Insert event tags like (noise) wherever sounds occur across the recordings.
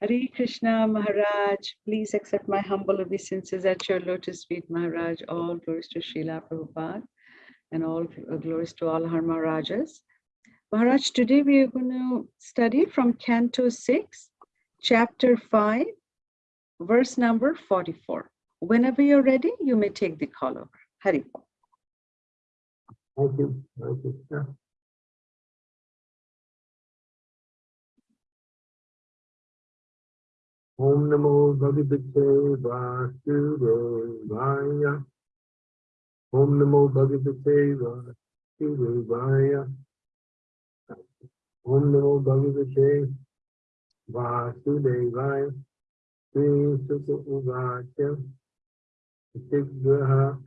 Hare Krishna Maharaj, please accept my humble obeisances at your lotus feet, Maharaj. All glories to Srila Prabhupada and all glories to all our Maharajas. Maharaj, today we are going to study from Canto 6, Chapter 5, verse number 44. Whenever you're ready, you may take the call over. Hari. Thank you. Thank you. ओम नमो भगवते वासुदेवाय ओम नमो भगवते वासुदेवाय। ओम नमो भगवते वासुदेवाय। श्रीसुत उवाच। शीघ्रः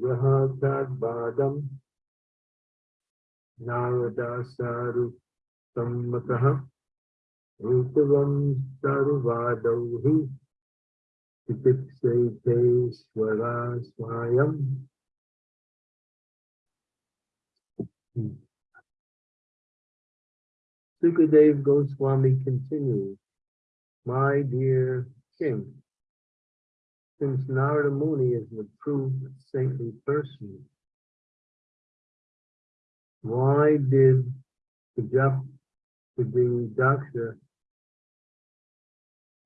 ग्रहाद्वादं नारदासारुसम्मतः। Swara Sukadev Goswami continues, My dear king, since Narada Muni is an approved saintly person, why did the doctor.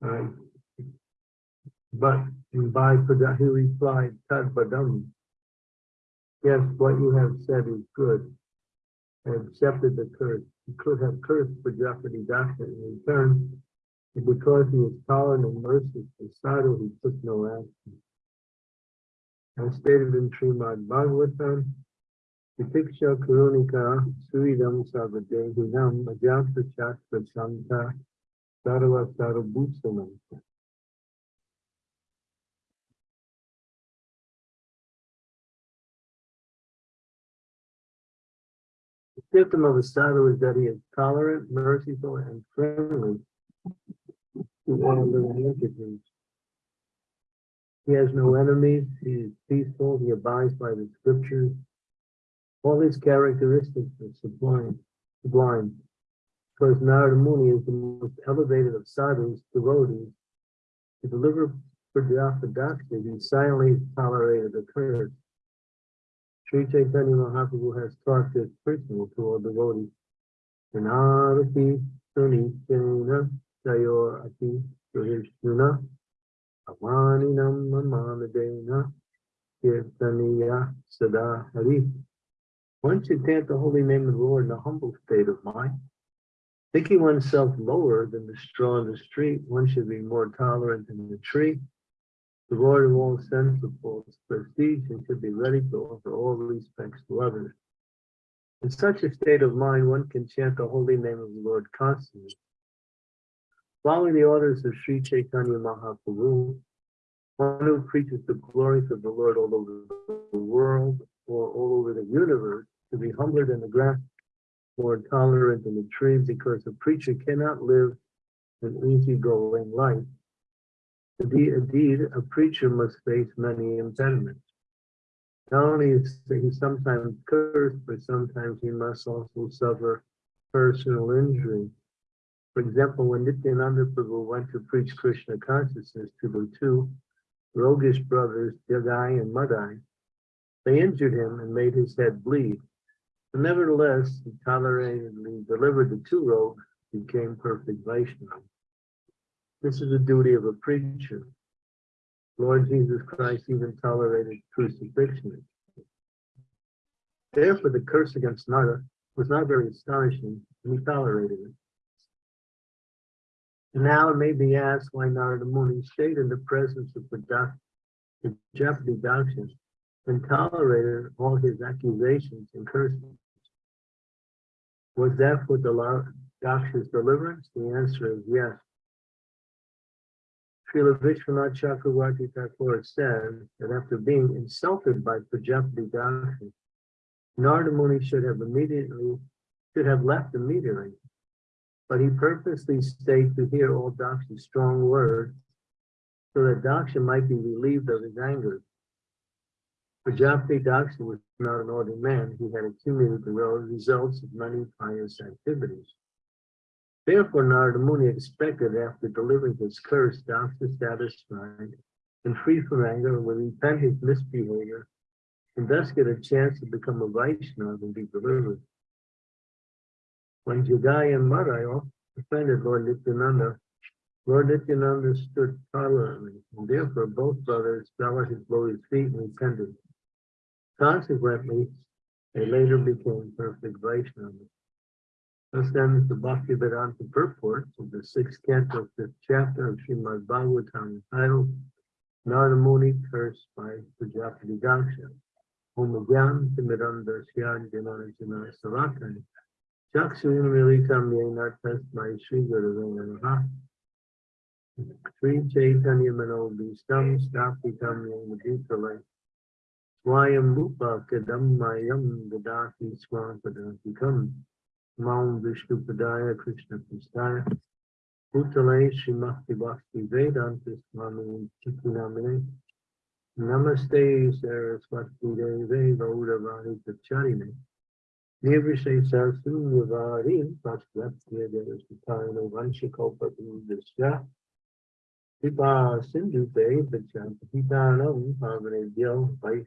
Right. But by Pada, he replied, Tad Badam. Yes, what you have said is good. I accepted the curse. He could have cursed Prajapati Daksa in return, and because he was tolerant and merciful to Sadhu, he took no action. As stated in Srimad Bhagavatam, Vitiksha Kurunika Suridam Sarvadehinam Ajanta Shastra Santa Sarabhutsamanta. The symptom of a sadhu is that he is tolerant, merciful, and friendly to all living entities. He has no enemies, he is peaceful, he abides by the scriptures, all these characteristics are sublime, sublime, because Narada Muni is the most elevated of sadhus, devotees. To deliver Prajapati Daksa, he silently tolerated the curse. Sri Chaitanya Mahaprabhu has taught this principle to all devotees. Anarati Sunichena Sayor Ati Suhishnuna Amaninam Mamadena Kirtaniya Sada Hari. One should chant the holy name of the Lord in a humble state of mind. Thinking oneself lower than the straw in the street, one should be more tolerant than the tree. Devoid of all sense of false prestige and should be ready to offer all respects to others. In such a state of mind, one can chant the holy name of the Lord constantly. Following the orders of Sri Chaitanya Mahaprabhu, one who preaches the glories of the Lord all over the world or all over the universe to be humbler than the grass, more tolerant the tree, because a preacher cannot live an easygoing life. Indeed, a preacher must face many impediments. Not only is he sometimes cursed, but sometimes he must also suffer personal injury. For example, when Nityananda Prabhu went to preach Krishna consciousness to the two roguish brothers, Jagai and Madai, they injured him and made his head bleed. But nevertheless, he toleratedly delivered the two rogues, became perfect Vaishnava. This is the duty of a preacher. Lord Jesus Christ even tolerated crucifixion. Therefore, the curse against Nara was not very astonishing, and he tolerated it. And now it may be asked why Narada Muni stayed in the presence of the Japati Daksha and tolerated all his accusations and curses. Was that for the Daksha's deliverance? The answer is yes. Srila Vishwanath Chakravarti Thakur says that after being insulted by Prajapati Daksha, Narada Muni should have immediately should have left immediately, but he purposely stayed to hear all Daksha's strong words so that Daksha might be relieved of his anger. Prajapati Daksha was an ordinary man. He had accumulated the results of many pious activities. Therefore, Narada Muni expected after delivering his curse, Daksa satisfied and free from anger would repent his misbehavior and thus get a chance to become a Vaishnava and be delivered. When Jagai and Madai offended Lord Nityananda, Lord Nityananda stood tolerantly, and therefore both brothers fell at his Lord's feet and repented. Consequently, they later became perfect Vaishnavas. Thus ends the Bhaktivedanta purport of the sixth canto, fifth chapter of Srimad Bhagavatam entitled Narada Muni cursed by Prajapati Daksha. Om Gyan Timidanda Syad Janana Janana Savatani. Chakshun Militam Yena Tasmai Sri Guru Namaha. Sri Chaitanya Mano Bhistam Stapitam Yena Bhutale. Swayam Rupa Kadam Mayam Gadati Swampadantikam. Maum Vishnu Padaya Krishna Pustaya. Bhutale Srimati Bhakti Vedanta Swami Chikinamine. Namaste Saraswati Deve Gauravani Pacharine. Nirvishe Sarasunyavadi Pasvatya Devasitano Vanshikopa Dusya. Pipa Sindhu Te Pachantitanam Pavane Vaishnave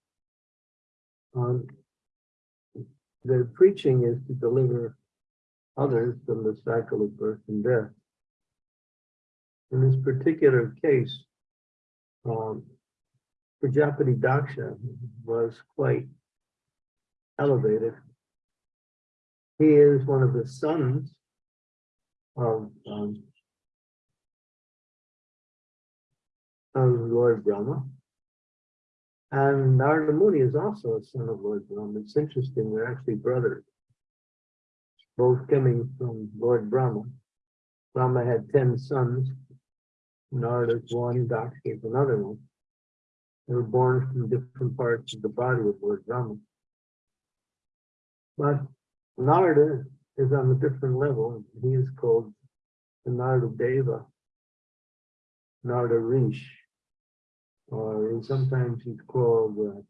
Um, the preaching is to deliver others from the cycle of birth and death. In this particular case, um, Prajapati Daksha was quite elevated. He is one of the sons of, um, of Lord Brahma. And Narada Muni is also a son of Lord Brahma. It's interesting, they're actually brothers. Both coming from Lord Brahma. Brahma had ten sons. Narada's one, Daksha is another one. They were born from different parts of the body of Lord Brahma. But Narada is on a different level. He is called the Narada Deva, Narada Rish, or sometimes he's called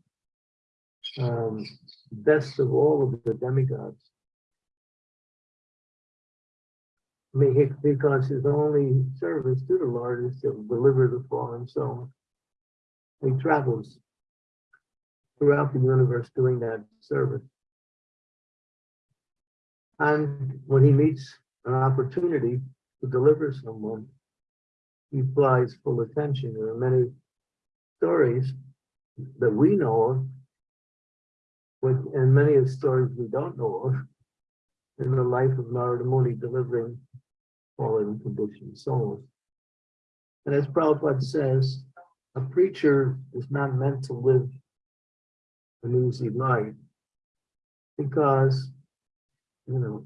uh, um, best of all of the demigods. Because his only service to the Lord is to deliver the fallen soul. He travels throughout the universe doing that service. And when he meets an opportunity to deliver someone, he applies full attention. There are many stories that we know of, with, and many of the stories we don't know of, in the life of Narada Muni delivering fallen conditioned souls. And as Prabhupada says, a preacher is not meant to live an easy life because, you know,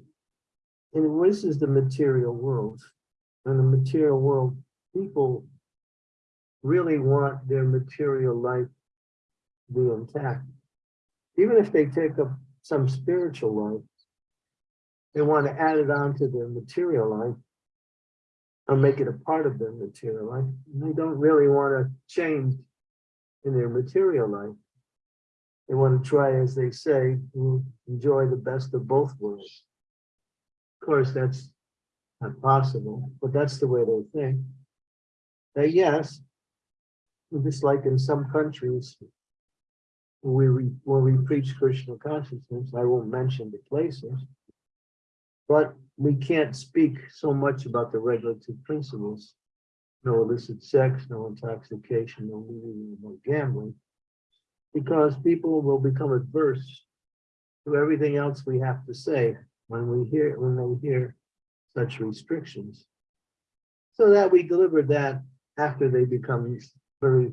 and this is the material world. In the material world, people really want their material life to be intact. Even if they take up some spiritual life, they want to add it on to their material life or make it a part of their material life. They don't really want to change in their material life. They want to try, as they say, to enjoy the best of both worlds. Of course, that's not possible, but that's the way they think. That yes, just like in some countries, we, where we preach Krishna consciousness, I won't mention the places, but we can't speak so much about the regulative principles. No illicit sex, no intoxication, no no gambling. Because people will become adverse to everything else we have to say when we hear, when they hear such restrictions. So that we deliver that after they become very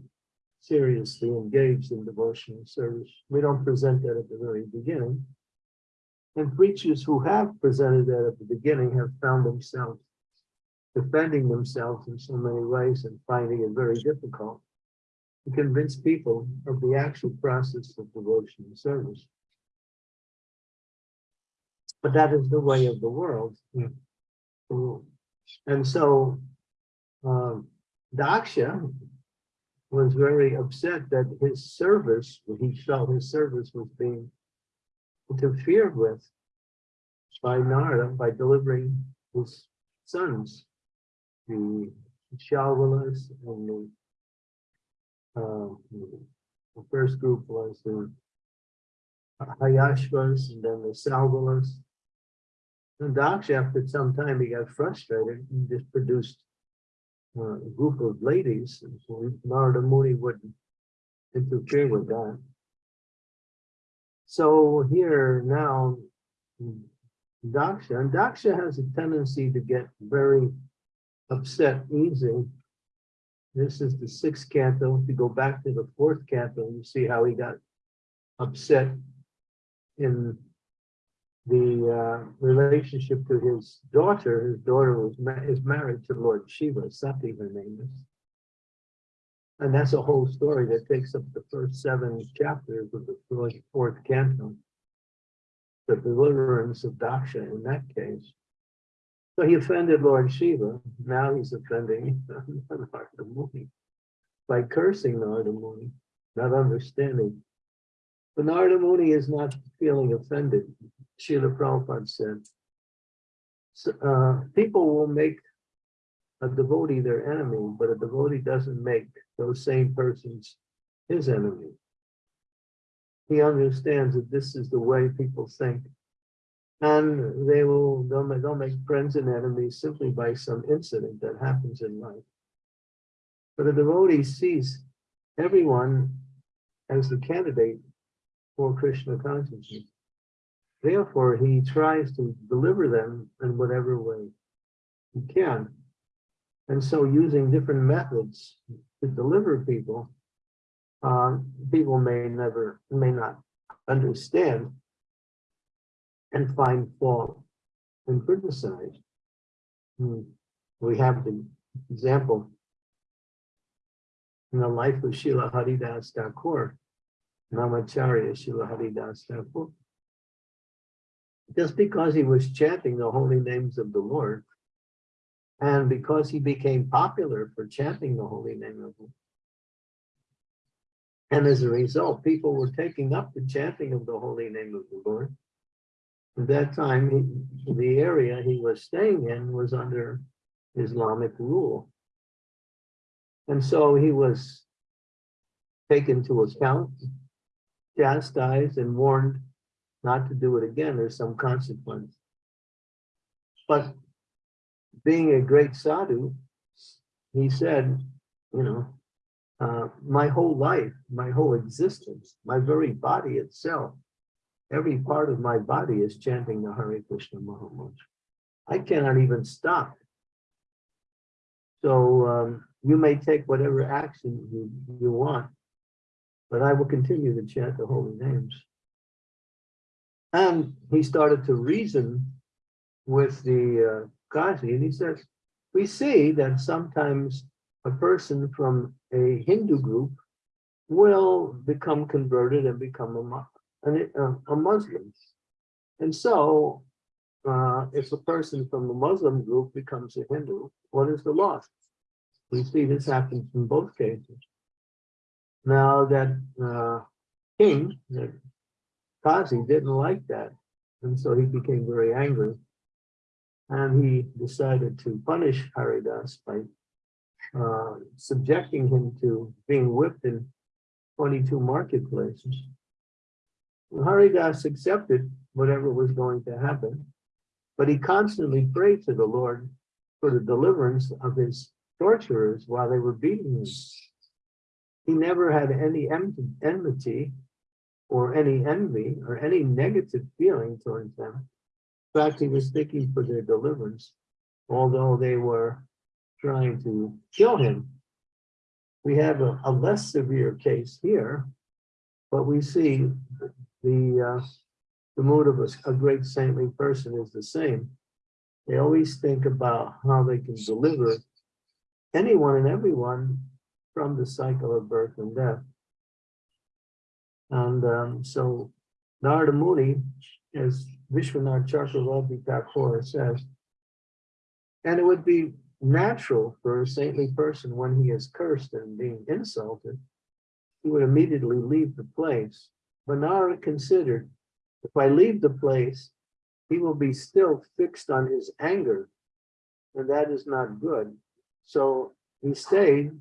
seriously engaged in devotional service. We don't present that at the very beginning. And preachers who have presented that at the beginning have found themselves defending themselves in so many ways and finding it very difficult to convince people of the actual process of devotion and service. But that is the way of the world. And so um, Daksha was very upset that his service, he felt his service was being interfered with by Narada by delivering his sons, the Shalvalas and the, uh, the first group was the Haryashvas and then the Salvalas. And Daksha, after some time, he got frustrated and just produced uh, a group of ladies. And so Narada Muni wouldn't interfere with that. So here now, Daksha, and Daksha has a tendency to get very upset easy. This is the sixth canto. If you go back to the fourth canto, you see how he got upset in the uh, relationship to his daughter. His daughter was ma is married to Lord Shiva, Sati her name is. And that's a whole story that takes up the first seven chapters of the fourth, canto. The deliverance of Daksha in that case. So he offended Lord Shiva. Now he's offending (laughs) Narada Muni by cursing Narada Muni, not understanding. But Narada Muni is not feeling offended. Srila Prabhupada said, so, uh, people will make a devotee their enemy, but a devotee doesn't make those same persons his enemy. He understands that this is the way people think. And they will, they'll make, they'll make friends and enemies simply by some incident that happens in life. But a devotee sees everyone as the candidate for Krishna consciousness. Therefore, he tries to deliver them in whatever way he can. And so using different methods to deliver people, uh, people may never, may not understand and find fault and criticize. Hmm. We have the example in the life of Srila Haridas Thakur, Namacharya Srila Haridas Thakur. Just because he was chanting the holy names of the Lord, and because he became popular for chanting the holy name of him. And as a result, people were taking up the chanting of the holy name of the Lord. At that time, he, the area he was staying in was under Islamic rule. And so he was taken to account, chastised and warned not to do it again. There's some consequence. But being a great sadhu, he said, you know, uh, my whole life, my whole existence, my very body itself, every part of my body is chanting the Hare Krishna Mahamantra. I cannot even stop. So um, you may take whatever action you, you want, but I will continue to chant the holy names. And he started to reason with the uh, Kazi, and he says, we see that sometimes a person from a Hindu group will become converted and become a, a, a Muslim. And so uh, if a person from a Muslim group becomes a Hindu, what is the loss? We see this happens in both cases. Now that uh, king, Kazi didn't like that. And so he became very angry. And he decided to punish Haridas by uh, subjecting him to being whipped in 22 marketplaces. Haridas accepted whatever was going to happen, but he constantly prayed to the Lord for the deliverance of his torturers while they were beating him. He never had any enmity or any envy or any negative feeling towards them. In fact, he was thinking for their deliverance, although they were trying to kill him. We have a, a less severe case here, but we see the uh, the mood of a, a great saintly person is the same. They always think about how they can deliver anyone and everyone from the cycle of birth and death. And um, so Narada Muni, as Vishwanath Chakravarti Thakur says, and it would be natural for a saintly person when he is cursed and being insulted, he would immediately leave the place. But Narada considered, if I leave the place, he will be still fixed on his anger, and that is not good. So he stayed,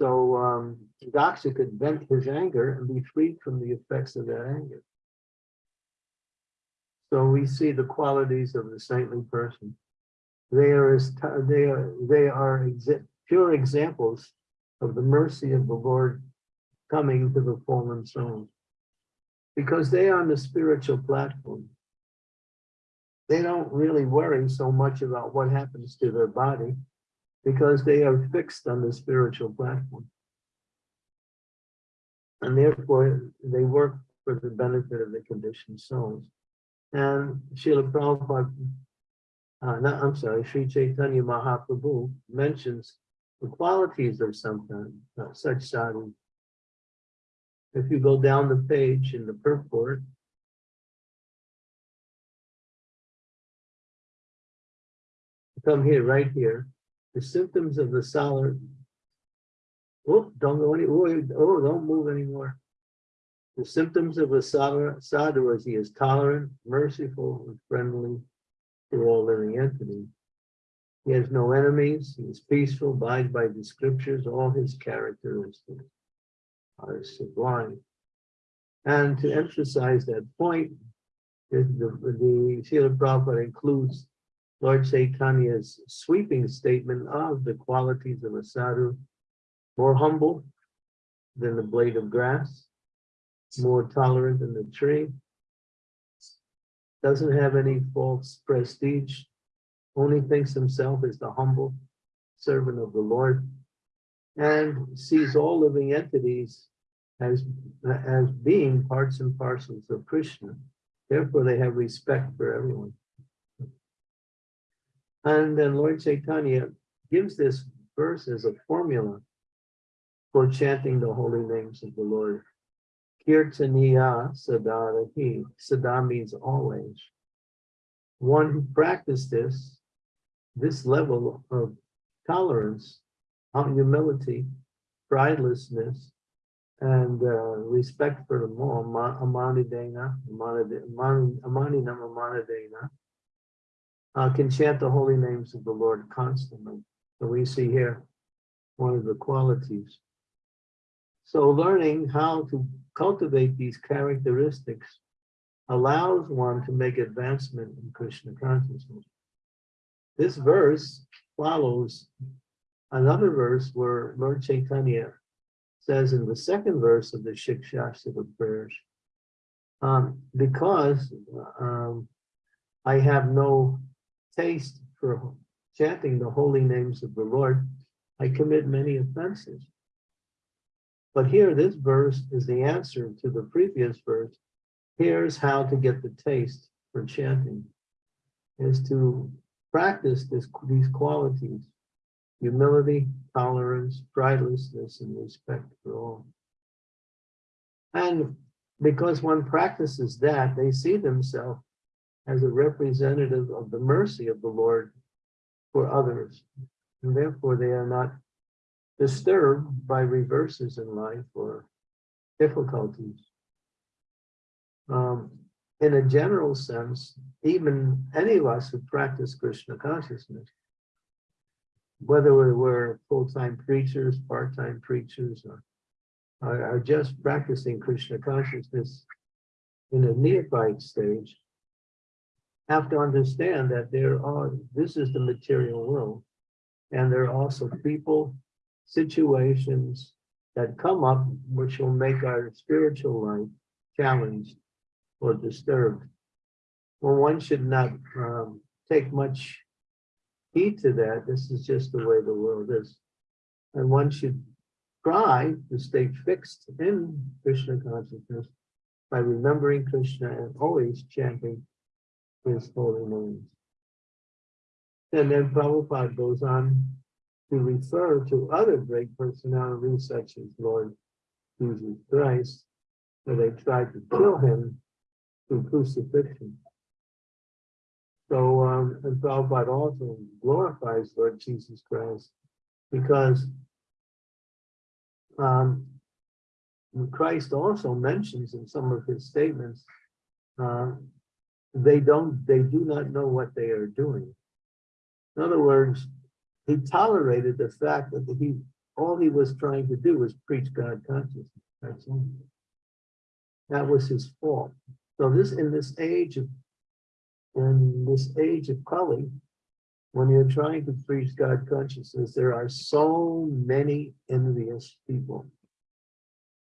so um, could vent his anger and be freed from the effects of that anger. So we see the qualities of the saintly person. They are as they are they are exa- pure examples of the mercy of the Lord coming to the fallen souls. Because they are on the spiritual platform. They don't really worry so much about what happens to their body because they are fixed on the spiritual platform. And therefore, they work for the benefit of the conditioned souls. And Srila Prabhupada, uh, no, I'm sorry, Sri Chaitanya Mahaprabhu mentions the qualities of some uh, such sadhu. If you go down the page in the purport, come here, right here, the symptoms of the solid. Oh, don't go any, oh, oh, don't move anymore. The symptoms of a sadhu is he is tolerant, merciful, and friendly to all living entities. He has no enemies, he is peaceful, abides by the scriptures, all his characteristics are sublime. And to emphasize that point, the, the, the Srila Prabhupada includes Lord Chaitanya's sweeping statement of the qualities of a sadhu, more humble than the blade of grass, more tolerant than the tree, doesn't have any false prestige, only thinks himself as the humble servant of the Lord, and sees all living entities as, as being parts and parcels of Krishna. Therefore, they have respect for everyone. And then Lord Chaitanya gives this verse as a formula for chanting the holy names of the Lord. Kirtaniya sada hari. Sada means always. One who practiced this, this level of tolerance, humility, pridelessness, and uh, respect for the more, amanidena, amaninam amanidena, uh, can chant the holy names of the Lord constantly. So we see here one of the qualities. So learning how to cultivate these characteristics allows one to make advancement in Krishna consciousness. This verse follows another verse where Lord Chaitanya says in the second verse of the Shikshashtaka prayers, um, because um, I have no taste for chanting the holy names of the Lord, I commit many offenses. But here, this verse is the answer to the previous verse. Here's how to get the taste for chanting, is to practice this, these qualities, humility, tolerance, pridelessness, and respect for all. And because one practices that, they see themselves as a representative of the mercy of the Lord for others. And therefore, they are not disturbed by reverses in life or difficulties. Um, in a general sense, even any of us who practice Krishna consciousness, whether we're full-time preachers, part-time preachers, or are, are just practicing Krishna consciousness in a neophyte stage, have to understand that there are, this is the material world. And there are also people, situations that come up which will make our spiritual life challenged or disturbed. Well, one should not um, take much heed to that. This is just the way the world is. And one should try to stay fixed in Krishna consciousness by remembering Krishna and always chanting his holy names. And then Prabhupada goes on to refer to other great personalities such as Lord Jesus Christ, where they tried to kill him through crucifixion. So, um, and Prabhupada also glorifies Lord Jesus Christ because um, Christ also mentions in some of his statements, uh, they don't, they do not know what they are doing. In other words, he tolerated the fact that he, all he was trying to do was preach God consciousness. That's all. That was his fault. So this, in this age of, in this age of Kali, when you're trying to preach God consciousness, there are so many envious people.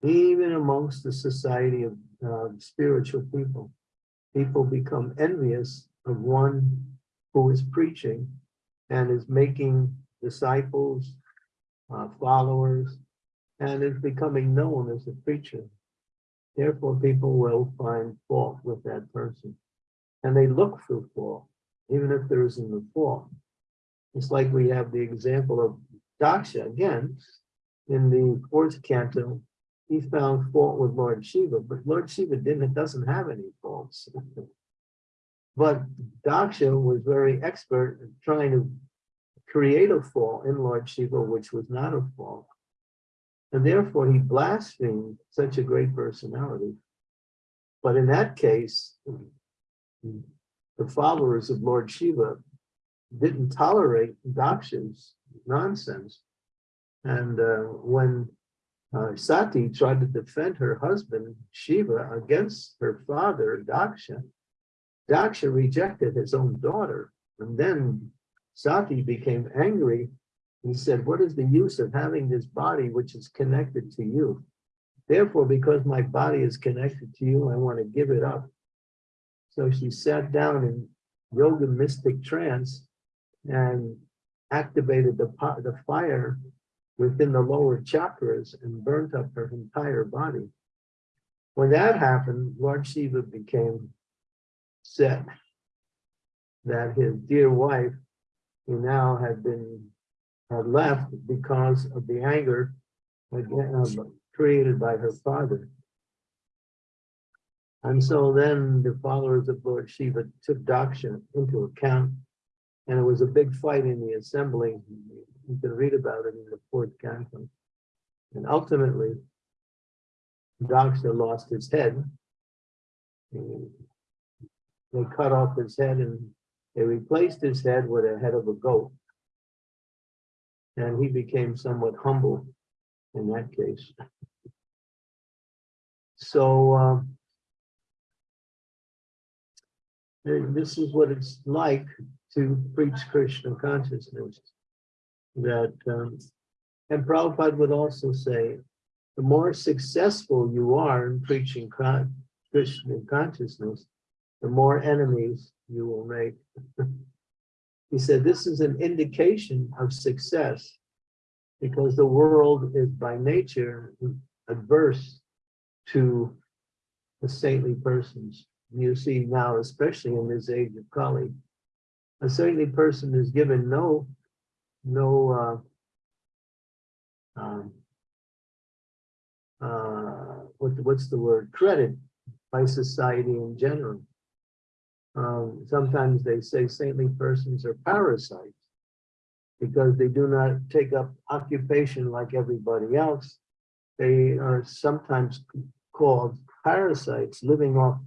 Even amongst the society of uh, spiritual people, people become envious of one who is preaching and is making disciples, uh, followers, and is becoming known as a preacher. Therefore, people will find fault with that person. And they look for fault, even if there isn't a fault. It's like we have the example of Daksha again, in the fourth canto, he found fault with Lord Shiva, but Lord Shiva didn't, doesn't have any faults. (laughs) But Daksha was very expert in trying to create a fault in Lord Shiva, which was not a fault. And therefore he blasphemed such a great personality. But in that case, the followers of Lord Shiva didn't tolerate Daksha's nonsense. And uh, when uh, Sati tried to defend her husband Shiva against her father Daksha, Daksha rejected his own daughter. And then Sati became angry. He said, what is the use of having this body which is connected to you? Therefore, because my body is connected to you, I want to give it up. So she sat down in yoga mystic trance and activated the, the fire within the lower chakras and burnt up her entire body. When that happened, Lord Shiva became set that his dear wife, who now had been had left because of the anger again, uh, created by her father. And so then the followers of Lord Shiva took Daksha into account, and it was a big fight in the assembly. You can read about it in the fourth canto. And ultimately, Daksha lost his head. They cut off his head and they replaced his head with a head of a goat. And he became somewhat humble in that case. So um, this is what it's like to preach Krishna consciousness. That um, and Prabhupada would also say, the more successful you are in preaching Krishna consciousness, the more enemies you will make. (laughs) he said, this is an indication of success because the world is by nature adverse to the saintly persons. You see now, especially in this age of Kali, a saintly person is given no, no, uh, um, uh, what, what's the word, credit by society in general. Um, sometimes they say saintly persons are parasites because they do not take up occupation like everybody else. They are sometimes called parasites living off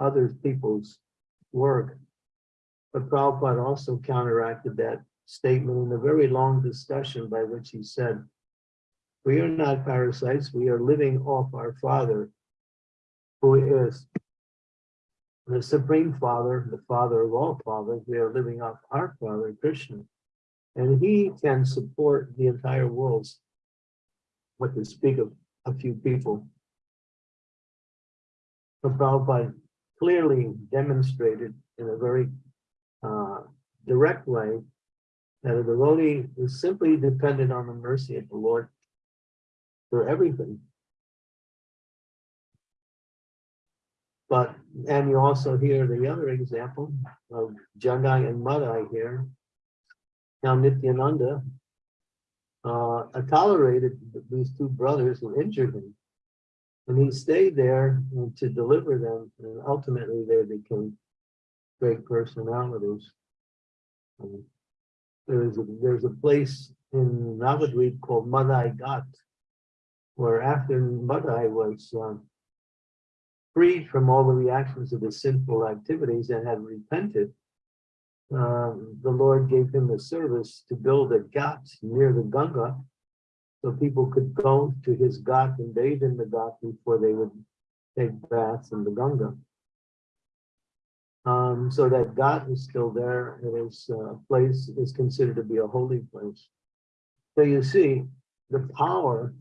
other people's work. But Prabhupada also counteracted that statement in a very long discussion by which he said, we are not parasites, we are living off our Father, who is the Supreme Father, the Father of all fathers, we are living off our Father, Krishna. And he can support the entire world, what to speak of a few people. But Prabhupada clearly demonstrated in a very uh, direct way that a devotee is simply dependent on the mercy of the Lord for everything. But, and you also hear the other example of Jagai and Madai here, Now Nityananda uh, tolerated these two brothers who injured him. And he stayed there to deliver them, and ultimately they became great personalities. Um, There's a, there's a place in Navadvip called Madai Ghat, where after Madai was um, freed from all the reactions of his sinful activities and had repented, um, the Lord gave him the service to build a ghat near the Ganga, so people could go to his ghat and bathe in the ghat before they would take baths in the Ganga. Um, so that God is still there. It is uh, a place is considered to be a holy place. So you see, the power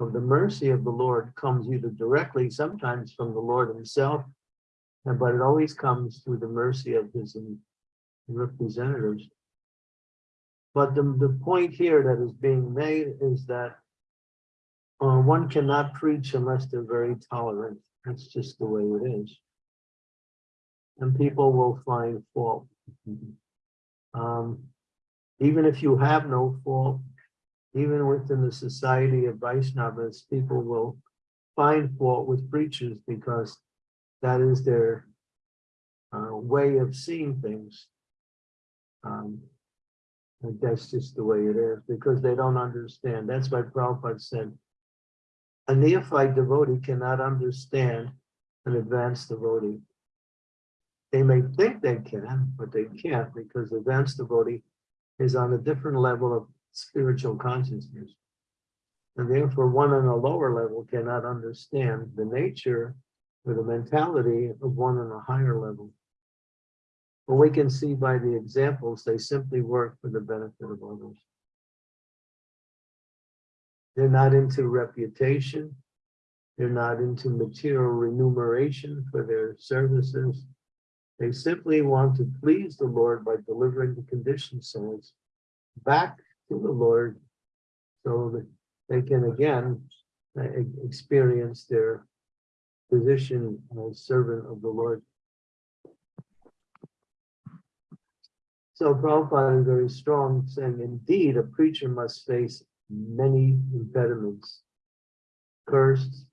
of the mercy of the Lord comes either directly, sometimes from the Lord himself, and but it always comes through the mercy of his representatives. But the, the point here that is being made is that uh, one cannot preach unless they're very tolerant. That's just the way it is. And people will find fault. Um, even if you have no fault, even within the society of Vaishnavas, people will find fault with preachers because that is their uh, way of seeing things. Um, and that's just the way it is because they don't understand. That's why Prabhupada said, a neophyte devotee cannot understand an advanced devotee. They may think they can, but they can't because advanced devotee is on a different level of spiritual consciousness. And therefore one on a lower level cannot understand the nature or the mentality of one on a higher level. But we can see by the examples, they simply work for the benefit of others. They're not into reputation. They're not into material remuneration for their services. They simply want to please the Lord by delivering the conditioned souls back to the Lord so that they can again uh, experience their position as servant of the Lord. So Prabhupada is very strong, saying, indeed, a preacher must face many impediments, cursed.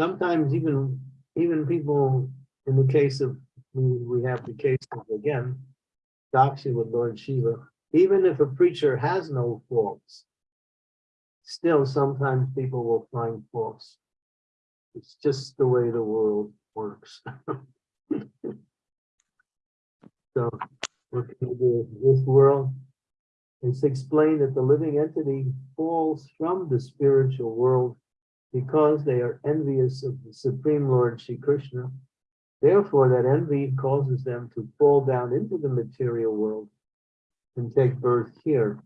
Sometimes even even people, in the case of, we, have the case of, again, Daksha with Lord Shiva, even if a preacher has no faults, still sometimes people will find faults. It's just the way the world works. (laughs) so looking at this world. It's explained that the living entity falls from the spiritual world because they are envious of the Supreme Lord Shri Krishna. Therefore, that envy causes them to fall down into the material world and take birth here.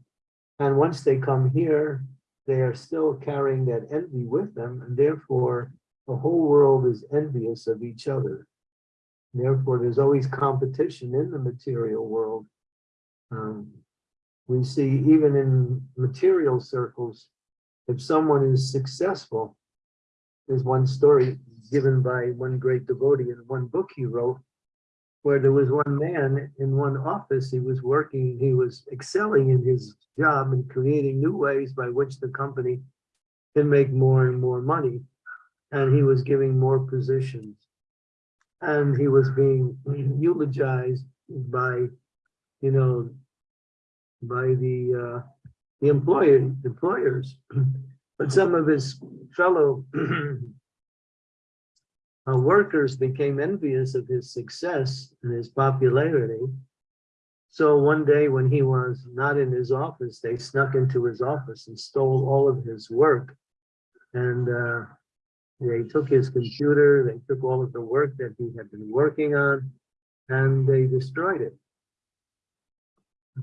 And once they come here, they are still carrying that envy with them, and therefore the whole world is envious of each other. Therefore, there's always competition in the material world. Um, we see even in material circles, if someone is successful, there's one story given by one great devotee in one book he wrote, where there was one man in one office, he was working, he was excelling in his job and creating new ways by which the company can make more and more money. And he was giving more positions and he was being eulogized by, you know, by the uh, the employer employers, (clears throat) but some of his fellow (clears throat) uh, workers became envious of his success and his popularity. So one day when he was not in his office, they snuck into his office and stole all of his work. And uh, they took his computer, they took all of the work that he had been working on, and they destroyed it.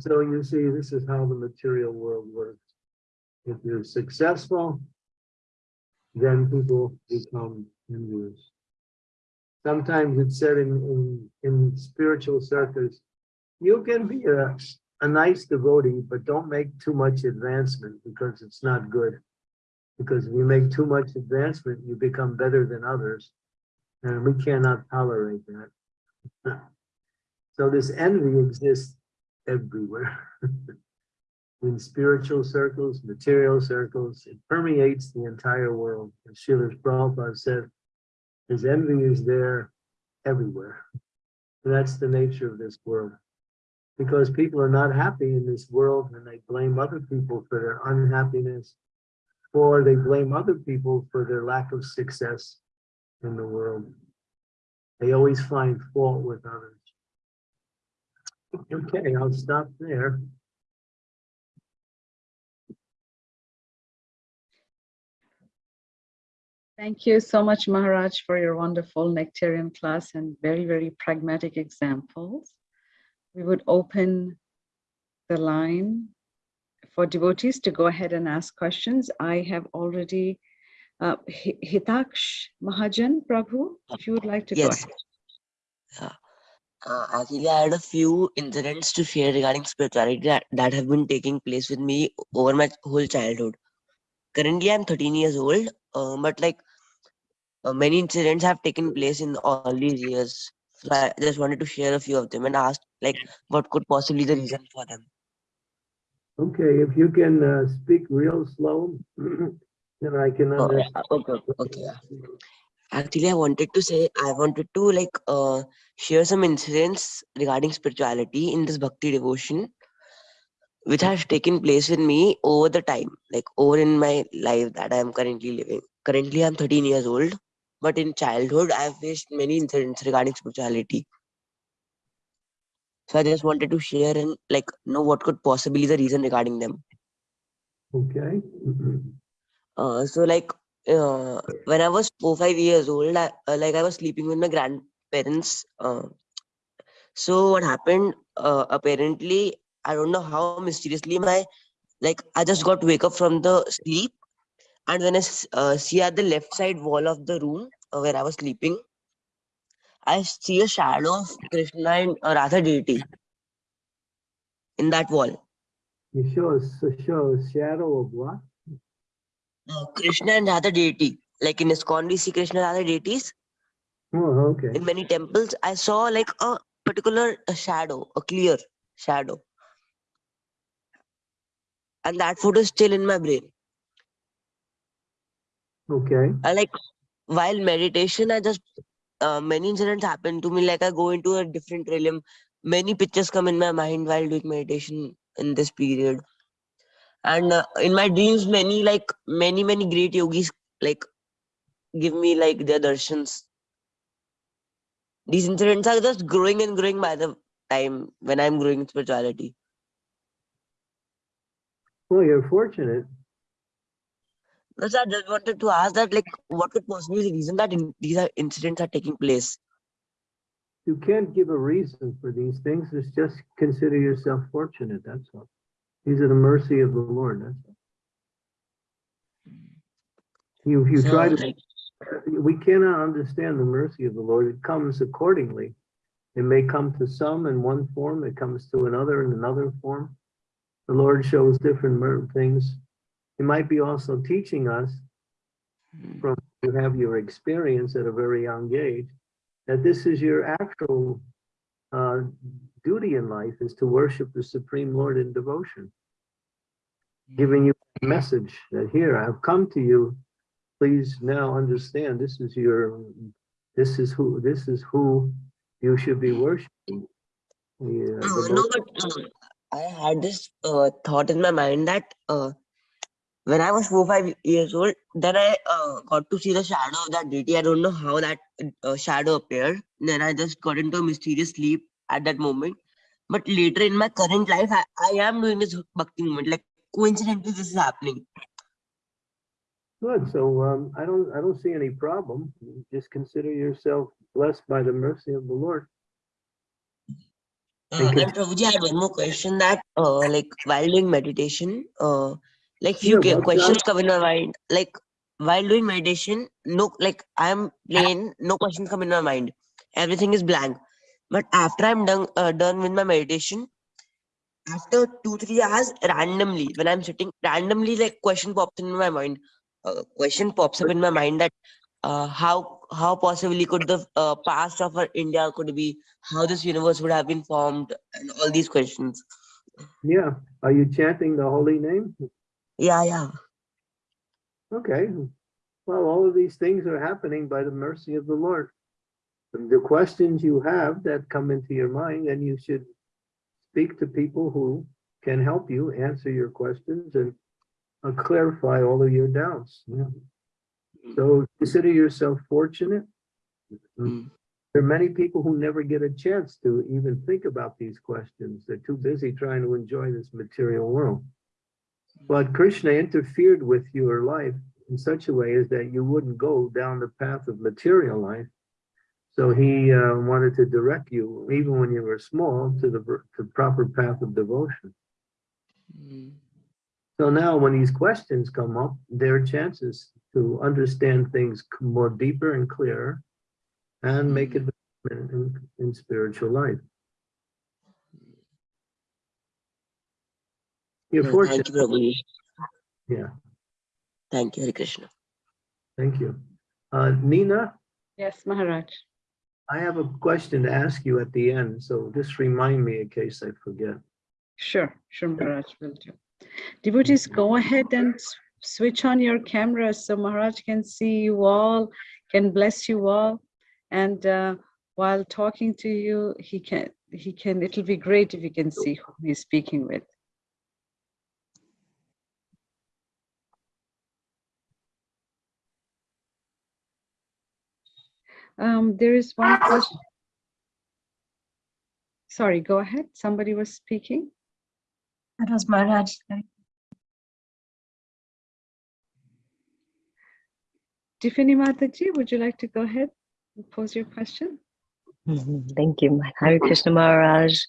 So you see, this is how the material world works. If you're successful, then people become envious. Sometimes it's said in, in, in spiritual circles, you can be a, a nice devotee, but don't make too much advancement because it's not good because if you make too much advancement, you become better than others. And we cannot tolerate that. (laughs) so this envy exists everywhere. (laughs) in spiritual circles, material circles. It permeates the entire world. As Srila Prabhupada said, his envy is there everywhere. And That's the nature of this world. Because people are not happy in this world and they blame other people for their unhappiness, or they blame other people for their lack of success in the world. They always find fault with others. Okay, I'll stop there. Thank you so much, Maharaj, for your wonderful nectarian class and very, very pragmatic examples. We would open the line for devotees to go ahead and ask questions. I have already, uh, Hitaksh Mahajan, Prabhu, if you would like to go Yes. ahead. Uh, actually, I had a few incidents to share regarding spirituality that, that have been taking place with me over my whole childhood. Currently, I'm 13 years old, uh, but like uh, many incidents have taken place in all these years. So I just wanted to share a few of them and ask like what could possibly the reason for them. Okay, if you can uh, speak real slow, (clears throat) then I can Oh, understand. okay, okay. yeah. Actually, I wanted to say I wanted to like uh share some incidents regarding spirituality in this bhakti devotion, which has taken place with me over the time, like over in my life that I am currently living. Currently, I'm 13 years old, but in childhood, I have faced many incidents regarding spirituality. So I just wanted to share and like know what could possibly the reason regarding them. Okay. Uh, so like uh, when I was four five years old, I, uh, like I was sleeping with my grandparents. Uh, so what happened? Uh, apparently, I don't know how mysteriously my like I just got wake up from the sleep, and when I uh, see at the left side wall of the room uh, where I was sleeping, I see a shadow of Krishna and uh, Radha deity in that wall. You show show a shadow of what? Uh, Krishna and Radha deity, like in ISKCON we see Krishna and Radha deities. Oh, okay. in many temples i saw like a particular uh, shadow a clear shadow and that photo is still in my brain Okay. i like while meditation i just uh, many incidents happen to me like i go into a different realm many pictures come in my mind while doing meditation in this period and uh, in my dreams many like many many great yogis like give me like their darshans these incidents are just growing and growing by the time when i'm growing in spirituality Well, you're fortunate. No, sir, I just wanted to ask that, like, what could possibly be the reason that in, these are incidents are taking place? You can't give a reason for these things. It's just consider yourself fortunate, that's all. These are the mercy of the Lord, that's all. You, you So, try to, like, we cannot understand the mercy of the Lord. It comes accordingly. It may come to some in one form, it comes to another in another form. The Lord shows different things. He might be also teaching us mm, from you have your experience at a very young age, that this is your actual uh, duty in life is to worship the Supreme Lord in devotion, giving you a message that here I've come to you. Please now understand this is your, this is who, this is who you should be worshiping. Yeah, uh, no, but uh, I had this uh, thought in my mind that uh, when I was four five years old, then I uh, got to see the shadow of that deity. I don't know how that uh, shadow appeared. Then I just got into a mysterious sleep at that moment. But later in my current life, I, I am doing this bhakti moment. Like coincidentally, this is happening. Good, so um, I don't, I don't see any problem. Just consider yourself blessed by the mercy of the Lord. Uh, Thank you. and Prabhuji, I had one more question that, uh, like while doing meditation, uh, like few Yeah, questions come in my mind. Like while doing meditation, no, like I'm plain, no questions come in my mind. Everything is blank. But after I'm done, uh, done with my meditation, after two three hours, randomly when I'm sitting, randomly like question pops in my mind. Uh, question pops up in my mind that, uh, how how possibly could the uh, past of our India could be how this universe would have been formed and all these questions Yeah, are you chanting the holy name? Yeah, yeah. Okay, well, all of these things are happening by the mercy of the Lord. The questions you have that come into your mind, and you should speak to people who can help you answer your questions and uh, clarify all of your doubts. Yeah. So consider yourself fortunate. Mm. There are many people who never get a chance to even think about these questions. They're too busy trying to enjoy this material world. But Krishna interfered with your life in such a way as that you wouldn't go down the path of material life. So he uh, wanted to direct you, even when you were small, to the to proper path of devotion. Mm. So now when these questions come up, there are chances to understand things more deeper and clearer and make Mhm. advancement in, in spiritual life. You're Yeah, fortunate. Thank you, Prabhuji. Yeah, Thank you, Hare Krishna. thank you. Uh, Nina, Yes, Maharaj. I have a question to ask you at the end, so just remind me in case I forget. Sure, sure, Maharaj will do. Devotees, go ahead and switch on your cameras so Maharaj can see you all, can bless you all. And uh, while talking to you, he can, he can, it'll be great if you can see who he's speaking with. Um, there is one question. Sorry, go ahead. Somebody was speaking. That was Maharaj. Tiffany Mataji, would you like to go ahead and pose your question? Mhm. Thank you. Hare Krishna Maharaj.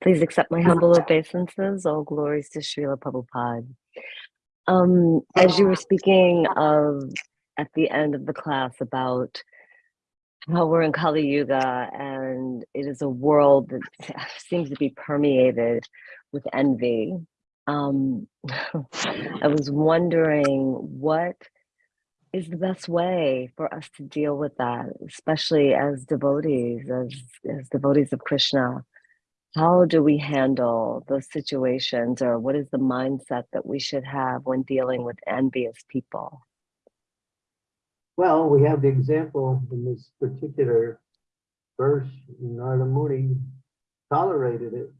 Please accept my humble obeisances. All glories to Srila Prabhupada. Um, as you were speaking of at the end of the class about how we're in Kali Yuga and it is a world that (laughs) seems to be permeated with envy. Um, (laughs) I was wondering what is the best way for us to deal with that, especially as devotees, as, as devotees of Krishna? How do we handle those situations, or what is the mindset that we should have when dealing with envious people? Well, we have the example in this particular verse, Narada Muni tolerated it.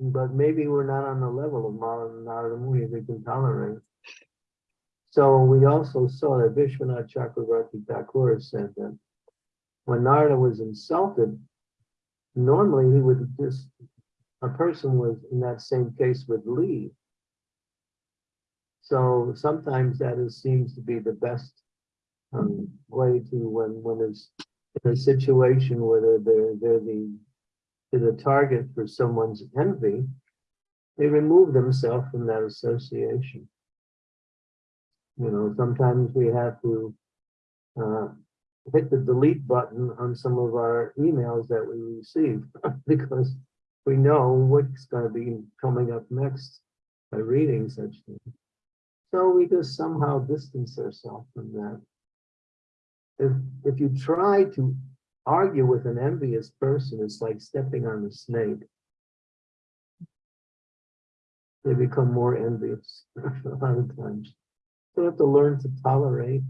But maybe we're not on the level of Narada Muni we can tolerate. So we also saw that Vishwanath Chakravarti Thakur said that when Narada was insulted, normally he would just, a person was in that same case would leave. So sometimes that is, seems to be the best um, way to when when it's in a situation where they're they're, they're the they're the target for someone's envy, they remove themselves from that association. You know, sometimes we have to uh, hit the delete button on some of our emails that we receive (laughs) because we know what's going to be coming up next by reading such things. So we just somehow distance ourselves from that. If if you try to argue with an envious person, it's like stepping on a snake. They become more envious (laughs) a lot of times. So you have to learn to tolerate.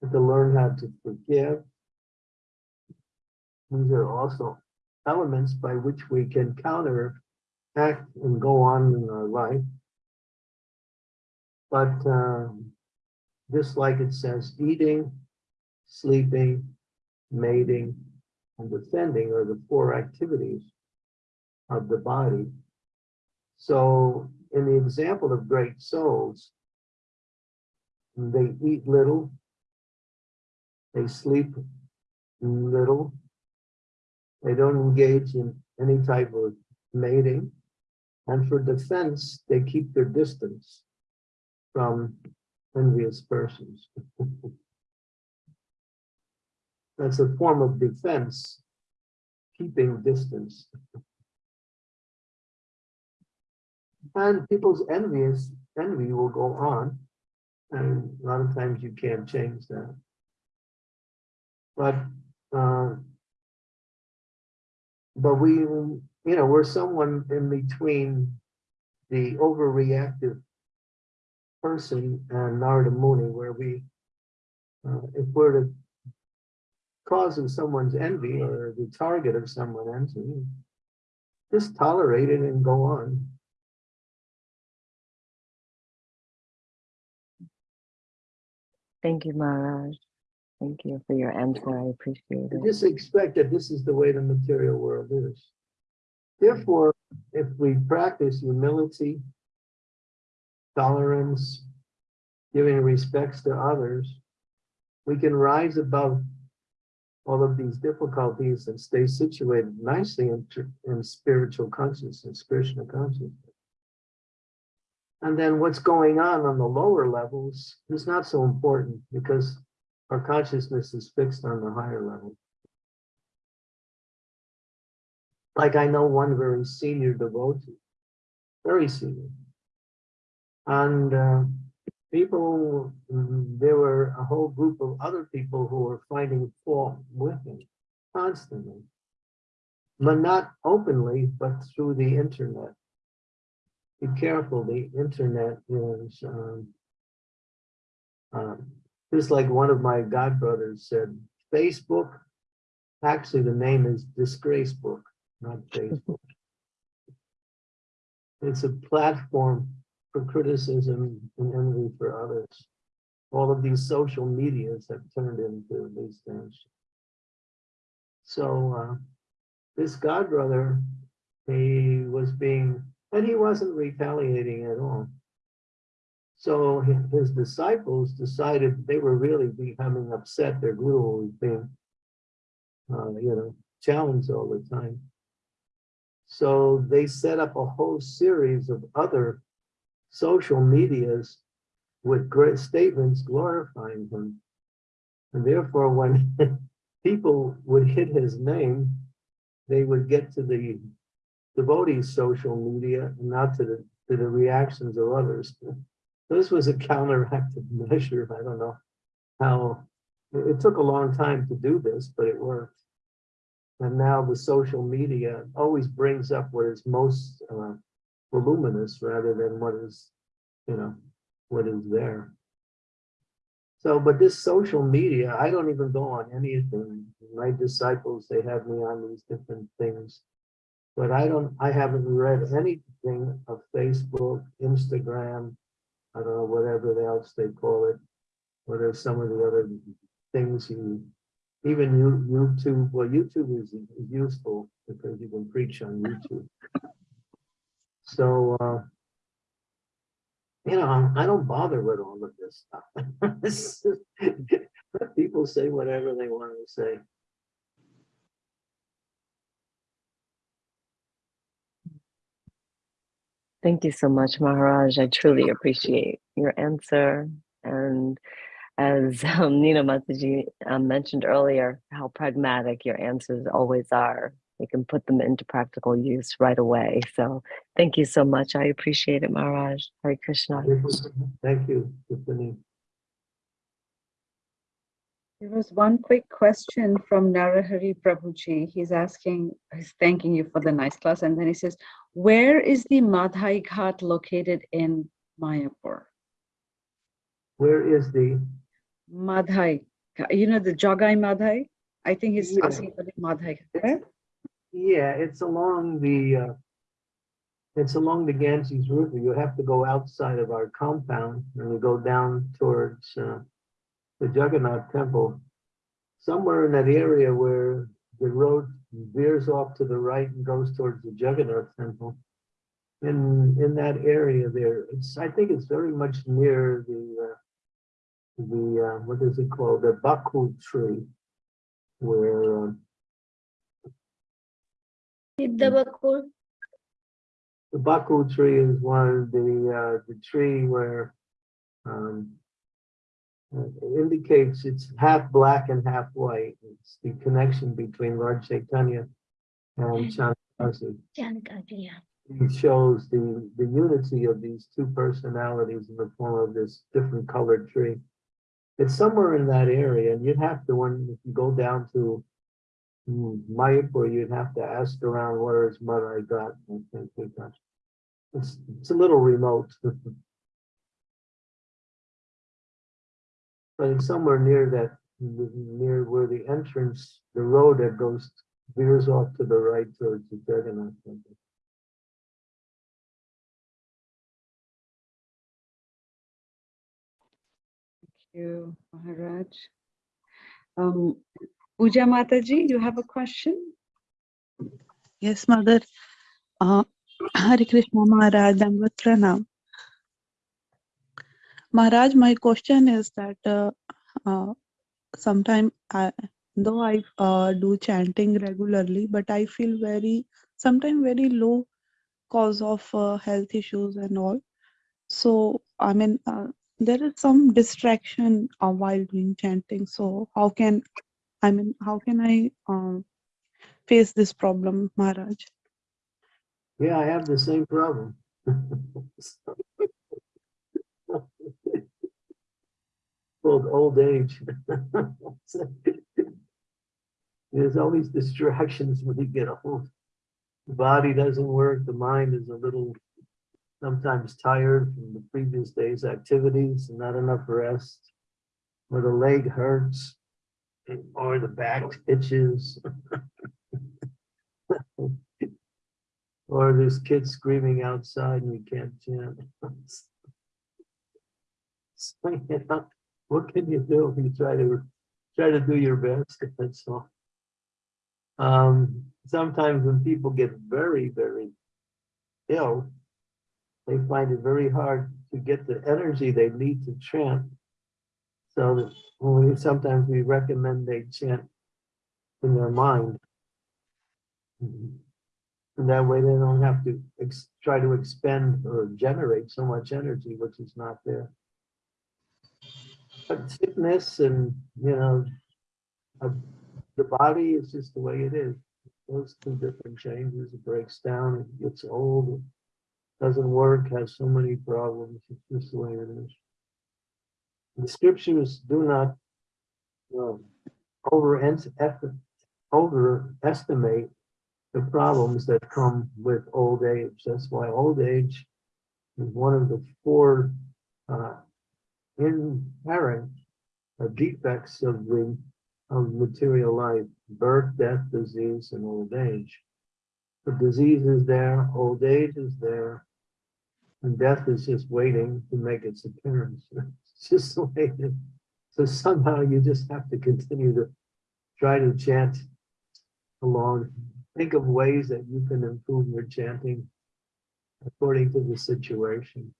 You have to learn how to forgive. These are also elements by which we can counteract and go on in our life. But um, just like it says, eating, sleeping, mating, and defending are the four activities of the body. So in the example of great souls, they eat little, they sleep little, they don't engage in any type of mating, and for defense, they keep their distance from envious persons. (laughs) That's a form of defense, keeping distance. And people's envious envy will go on, and a lot of times you can't change that. But uh, but we, you know, we're someone in between the overreactive person and Narada Muni, where we, uh, if we're the cause of someone's envy or the target of someone envy, just tolerate it and go on. Thank you, Maharaj. Thank you for your answer. I appreciate it. Just expect that this is the way the material world is. Therefore, if we practice humility, tolerance, giving respects to others, we can rise above all of these difficulties and stay situated nicely in, in spiritual consciousness, Krishna consciousness. And then what's going on on the lower levels is not so important because our consciousness is fixed on the higher level. Like I know one very senior devotee, very senior. And uh, people, there were a whole group of other people who were finding fault with him constantly. But not openly, but through the internet. Be careful, the internet is, um, um, just like one of my godbrothers said, Facebook, actually the name is Disgrace Book, not Facebook. It's a platform for criticism and envy for others. All of these social medias have turned into these things. So uh, this godbrother, he was being, and he wasn't retaliating at all. So his disciples decided they were really becoming upset. Their guru was being, uh, you know, challenged all the time. So they set up a whole series of other social medias with great statements glorifying him. And therefore, when (laughs) people would hit his name, they would get to the devotees' social media and not to the, to the reactions of others. This was a counteractive (laughs) measure. I don't know how, it took a long time to do this, but it worked. And now the social media always brings up what is most uh, voluminous rather than what is, you know, what is there. So, but this social media, I don't even go on anything. My disciples, they have me on these different things. But I don't, I haven't read anything of Facebook, Instagram, I don't know, whatever else they call it. What are some of the other things you, even you, YouTube, well, YouTube is, is useful because you can preach on YouTube. So, uh, you know, I don't bother with all of this stuff. (laughs) (laughs) Let people say whatever they want to say. Thank you so much, Maharaj. I truly appreciate your answer. And as (laughs) um, Nina Mataji um, mentioned earlier, how pragmatic your answers always are. You can put them into practical use right away. So thank you so much. I appreciate it, Maharaj. Hare Krishna. Thank you, Tiffany. There was one quick question from Narahari Prabhuji. He's asking, he's thanking you for the nice class. And then he says, where is the Madhai Ghat located in Mayapur? Where is the, Madhai, you know, the Jagai Madhai? I think he's Yeah. asking for the Madhai. Ghat. Yeah, it's along the, uh, it's along the Ganges River. You have to go outside of our compound and you go down towards, uh, the Jagannath Temple. Somewhere in that area where the road veers off to the right and goes towards the Jagannath Temple. In, in that area there, it's, I think it's very much near the, uh, the, uh, what is it called? The Bakul tree. Where, um, Siddhabakul. The Bakul tree is one of the, uh, the tree where, um, uh, it indicates it's half black and half white. It's the connection between Lord Chaitanya and Chandrasi. Jankariya. It shows the, the unity of these two personalities in the form of this different colored tree. It's somewhere in that area and you'd have to, when if you go down to Hmm, Mayapur, you'd have to ask around where his Madhai Ghat. I think got- It's, it's a little remote. (laughs) But it's somewhere near that, near where the entrance, the road that goes, veers off to the right towards the Jagannath temple. you, Maharaj. Um, Pooja Mataji, you have a question? Yes, Mother. Uh, (clears throat) Hare Krishna Maharaj, Dandavat Pranam. Maharaj, my question is that uh, uh, sometime I, though I uh, do chanting regularly, but I feel very, sometimes very low cause of uh, health issues and all. So, I mean, uh, there is some distraction while doing chanting. So, how can, I mean, how can I um, face this problem, Maharaj? Yeah, I have the same problem. (laughs) Old age. (laughs) There's always distractions when you get old. The body doesn't work, the mind is a little sometimes tired from the previous day's activities, and not enough rest. Or the leg hurts, or the back itches. Or there's kids screaming outside and you can't chant. (laughs) So, What can you do? You try to, try to do your best, that's all. Um, sometimes when people get very, very ill, they find it very hard to get the energy they need to chant. So we, sometimes we recommend they chant in their mind. And that way they don't have to try to expend or generate so much energy, which is not there. But sickness and, you know, uh, the body is just the way it is. Those two different changes, it breaks down, it gets old, it doesn't work, has so many problems. It's just the way it is. The scriptures do not um, over overestimate the problems that come with old age. That's why old age is one of the four uh, inherent uh, defects of the of material life: birth, death, disease, and old age. The disease is there, old age is there, and death is just waiting to make its appearance. (laughs) (laughs) Just the way it is. So somehow you just have to continue to try to chant along think of ways that you can improve your chanting according to the situation.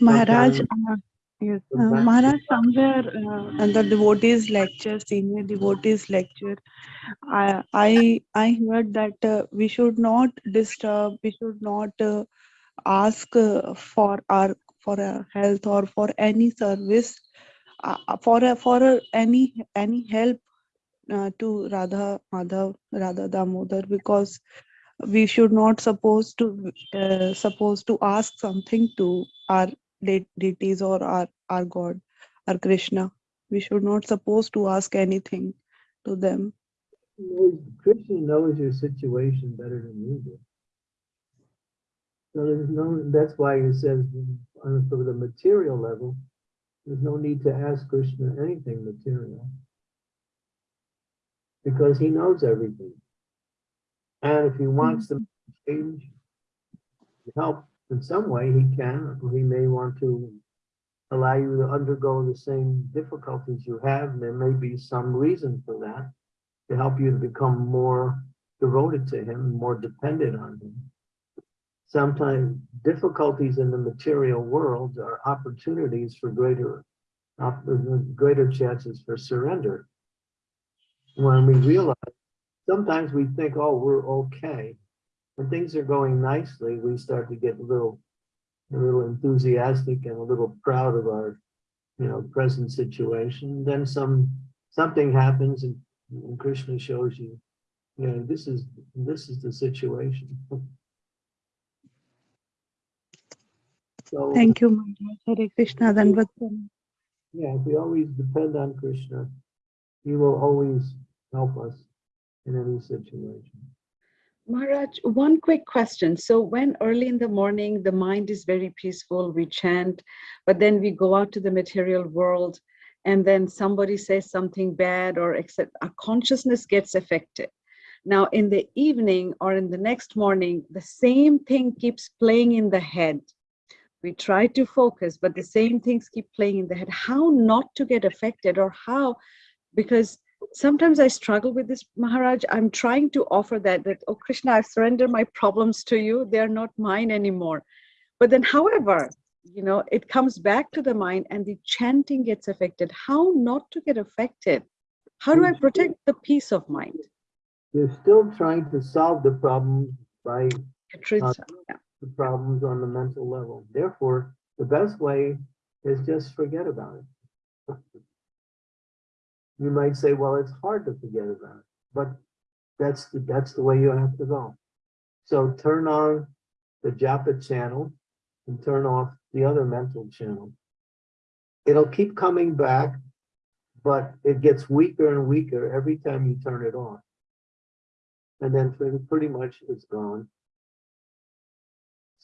Maharaj, Sometimes- uh, yes, uh, Maharaj, somewhere uh, in the devotees lecture, senior devotees lecture, I I I heard that uh, we should not disturb, we should not uh, ask uh, for our for our health or for any service, uh, for a, for a, any any help uh, to Radha Madhav, Radha Damodar because we should not suppose to uh, suppose to ask something to our de- deities or our our God, our Krishna. We should not suppose to ask anything to them. Krishna knows your situation better than you do. So there's no, that's why he says, on the material level, there's no need to ask Krishna anything material. Because he knows everything. And if he wants to change, help in some way, he can, he may want to allow you to undergo the same difficulties you have, there may be some reason for that to help you to become more devoted to him, more dependent on him. Sometimes difficulties in the material world are opportunities for greater, greater chances for surrender. When we realize, sometimes we think, oh, we're okay. When things are going nicely, we start to get a little, a little enthusiastic and a little proud of our, you know, present situation. Then some, something happens and and Krishna shows you, you know, this is, this is the situation. So, Thank you, Maharaj. Hare Krishna. Dandavat Pranam. yeah, if we always depend on Krishna, he will always help us in any situation. Maharaj, one quick question. So when early in the morning, the mind is very peaceful, we chant, but then we go out to the material world and then somebody says something bad or except our consciousness gets affected. Now in the evening or in the next morning, the same thing keeps playing in the head. We try to focus, but the same things keep playing in the head. How not to get affected or how, because sometimes I struggle with this, Maharaj. I'm trying to offer that, that, oh, Krishna, I surrender my problems to you. They're not mine anymore. But then, however, you know, it comes back to the mind and the chanting gets affected. How not to get affected? How do I protect the peace of mind? You're still trying to solve the problem by Uh, yeah. The problems on the mental level. Therefore, the best way is just forget about it. You might say, well, it's hard to forget about it, but that's, the that's the way you have to go. So turn on the japa channel and turn off the other mental channel. It'll keep coming back, but it gets weaker and weaker every time you turn it on. And then pretty- pretty much it's gone.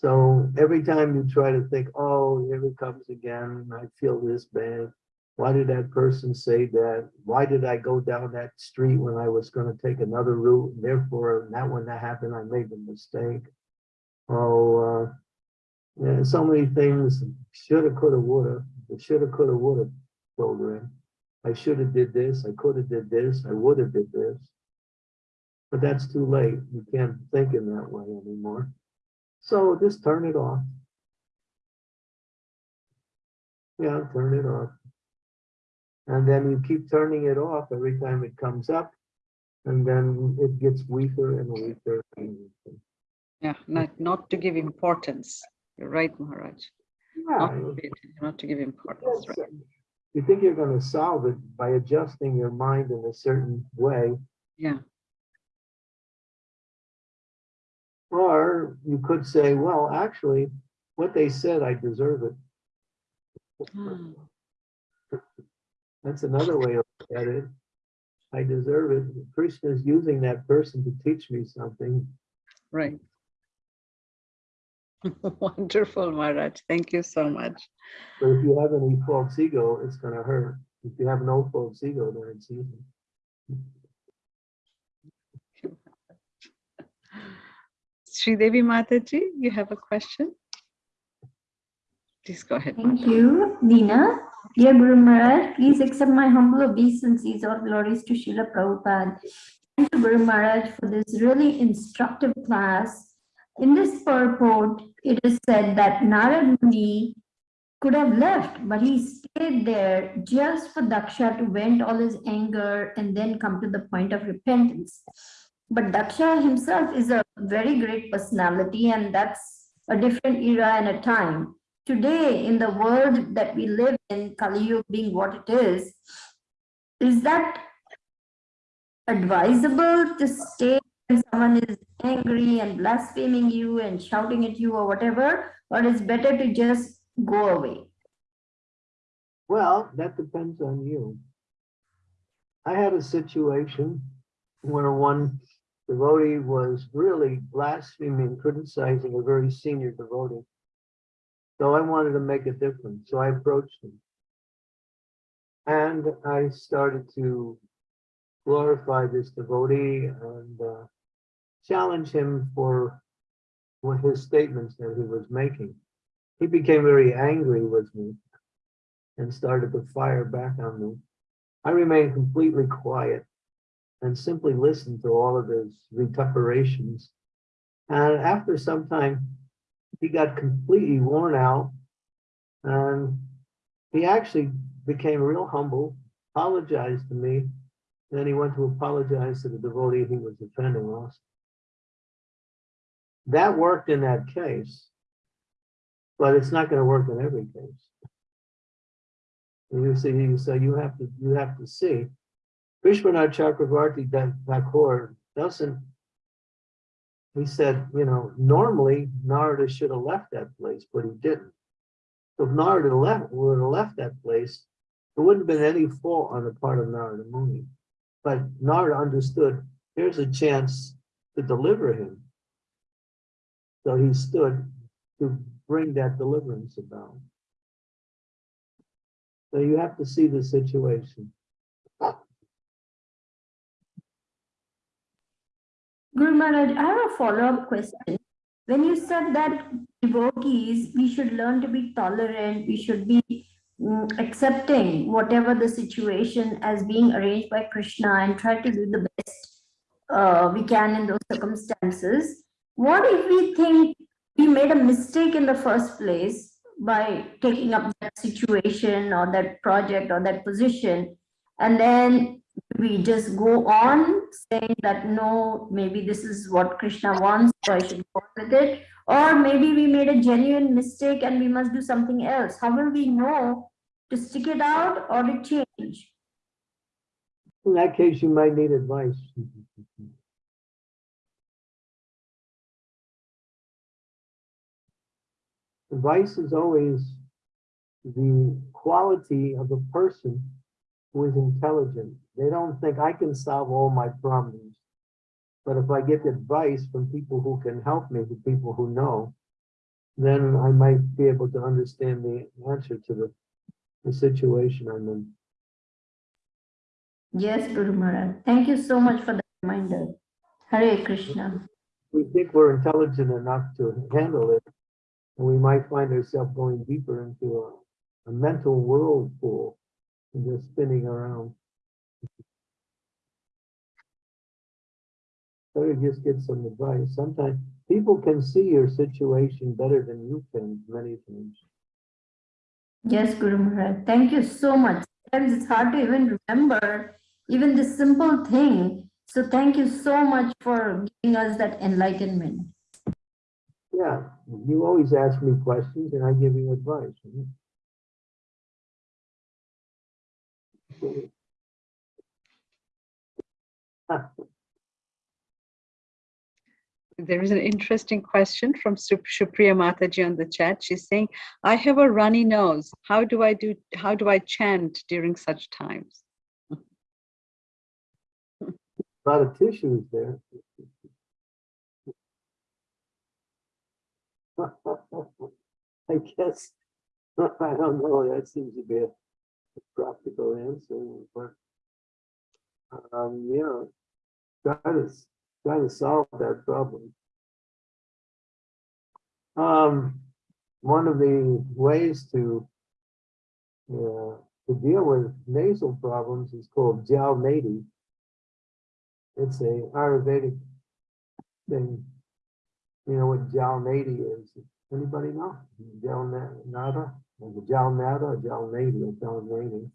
So every time you try to think, oh, here it comes again, I feel this bad. Why did that person say that? Why did I go down that street when I was gonna take another route? And Therefore, that when that happened, I made the mistake. Oh, uh, yeah, so many things, shoulda, coulda, woulda, the shoulda, coulda, woulda program. I shoulda did this, I coulda did this, I woulda did this. But that's too late. You can't think in that way anymore. So just turn it off. Yeah, turn it off. And then you keep turning it off every time it comes up. And then it gets weaker and weaker. and weaker. Yeah, not, not to give importance. You're right, Maharaj. Not Yeah, to, not to give importance, yes, uh, right? You think you're gonna solve it by adjusting your mind in a certain way, Yeah, or you could say, well, actually, what they said, I deserve it. That's another way of looking at it. I deserve it. Krishna is using that person to teach me something. right. (laughs) Wonderful, Maharaj. Thank you so much. But if you have any false ego, it's gonna hurt. If you have no false ego, then it's easy. Sridevi Mataji, you have a question? Please go ahead. Thank Mata. you, Dina. Dear Guru Maharaj, please accept my humble obeisances or glories to Srila Prabhupada. Thank you, Guru Maharaj, for this really instructive class. In this purport, it is said that Narad Muni could have left, but he stayed there just for Daksha to vent all his anger and then come to the point of repentance. But Daksha himself is a very great personality, and that's a different era and a time today in the world that we live in, Kali Yuga being what it is, is that advisable to stay when someone is angry and blaspheming you and shouting at you or whatever, or is better to just go away? Well, that depends on you. I had a situation where one devotee was really blaspheming, criticizing a very senior devotee. So I wanted to make a difference, so I approached him. And I started to glorify this devotee and uh, challenge him for what his statements that he was making. He became very angry with me and started to fire back on me. I remained completely quiet and simply listened to all of his recuperations. And after some time, he got completely worn out and he actually became real humble, apologized to me. Then he went to apologize to the devotee he was offending also. That worked in that case, but it's not going to work in every case. You see, so you have to, you have to see. Vishwanath Chakravarti Thakur doesn't, he said, you know, normally Narada should have left that place, but he didn't. So if Narada left, would have left that place, there wouldn't have been any fault on the part of Narada Muni. But Nara understood, here's a chance to deliver him. So he stood to bring that deliverance about. So you have to see the situation. Guru Maharaj, I have a follow-up question. When you said that devotees, we should learn to be tolerant, we should be mm, accepting whatever the situation as being arranged by Krishna and try to do the best uh, we can in those circumstances. What if we think we made a mistake in the first place by taking up that situation or that project or that position? And then we just go on saying that no, maybe this is what Krishna wants, so I should go with it. Or maybe we made a genuine mistake and we must do something else. How will we know to stick it out or to change? In that case, you might need advice. Advice is always the quality of a person who is intelligent. They don't think I can solve all my problems. But if I get advice from people who can help me, the people who know, then I might be able to understand the answer to the, the situation I'm in. Yes, Guru Maharaj. Thank you so much for the reminder. Hare Krishna. we think we're intelligent enough to handle it, and we might find ourselves going deeper into a, a mental whirlpool and just spinning around. Better just get some advice. Sometimes people can see your situation better than you can many times. Yes, Guru Maharaj. Thank you so much. Sometimes it's hard to even remember even this simple thing. So thank you so much for giving us that enlightenment. Yeah, you always ask me questions and I give you advice. (laughs) There is an interesting question from Sup- Supriya Mataji on the chat. She's saying, I have a runny nose. How do I do, how do I chant during such times? A lot of tissues there. (laughs) I guess, I don't know, that seems to be a practical answer, but um, yeah, try to, s- try to solve that problem. Um, one of the ways to uh, to deal with nasal problems is called Jal Nadi. It's a Ayurvedic thing. You know what Jal Nadi is? Anybody know? Jal Na- Nada? Or the Jal Nada or Jal Nadi Jal Nadi?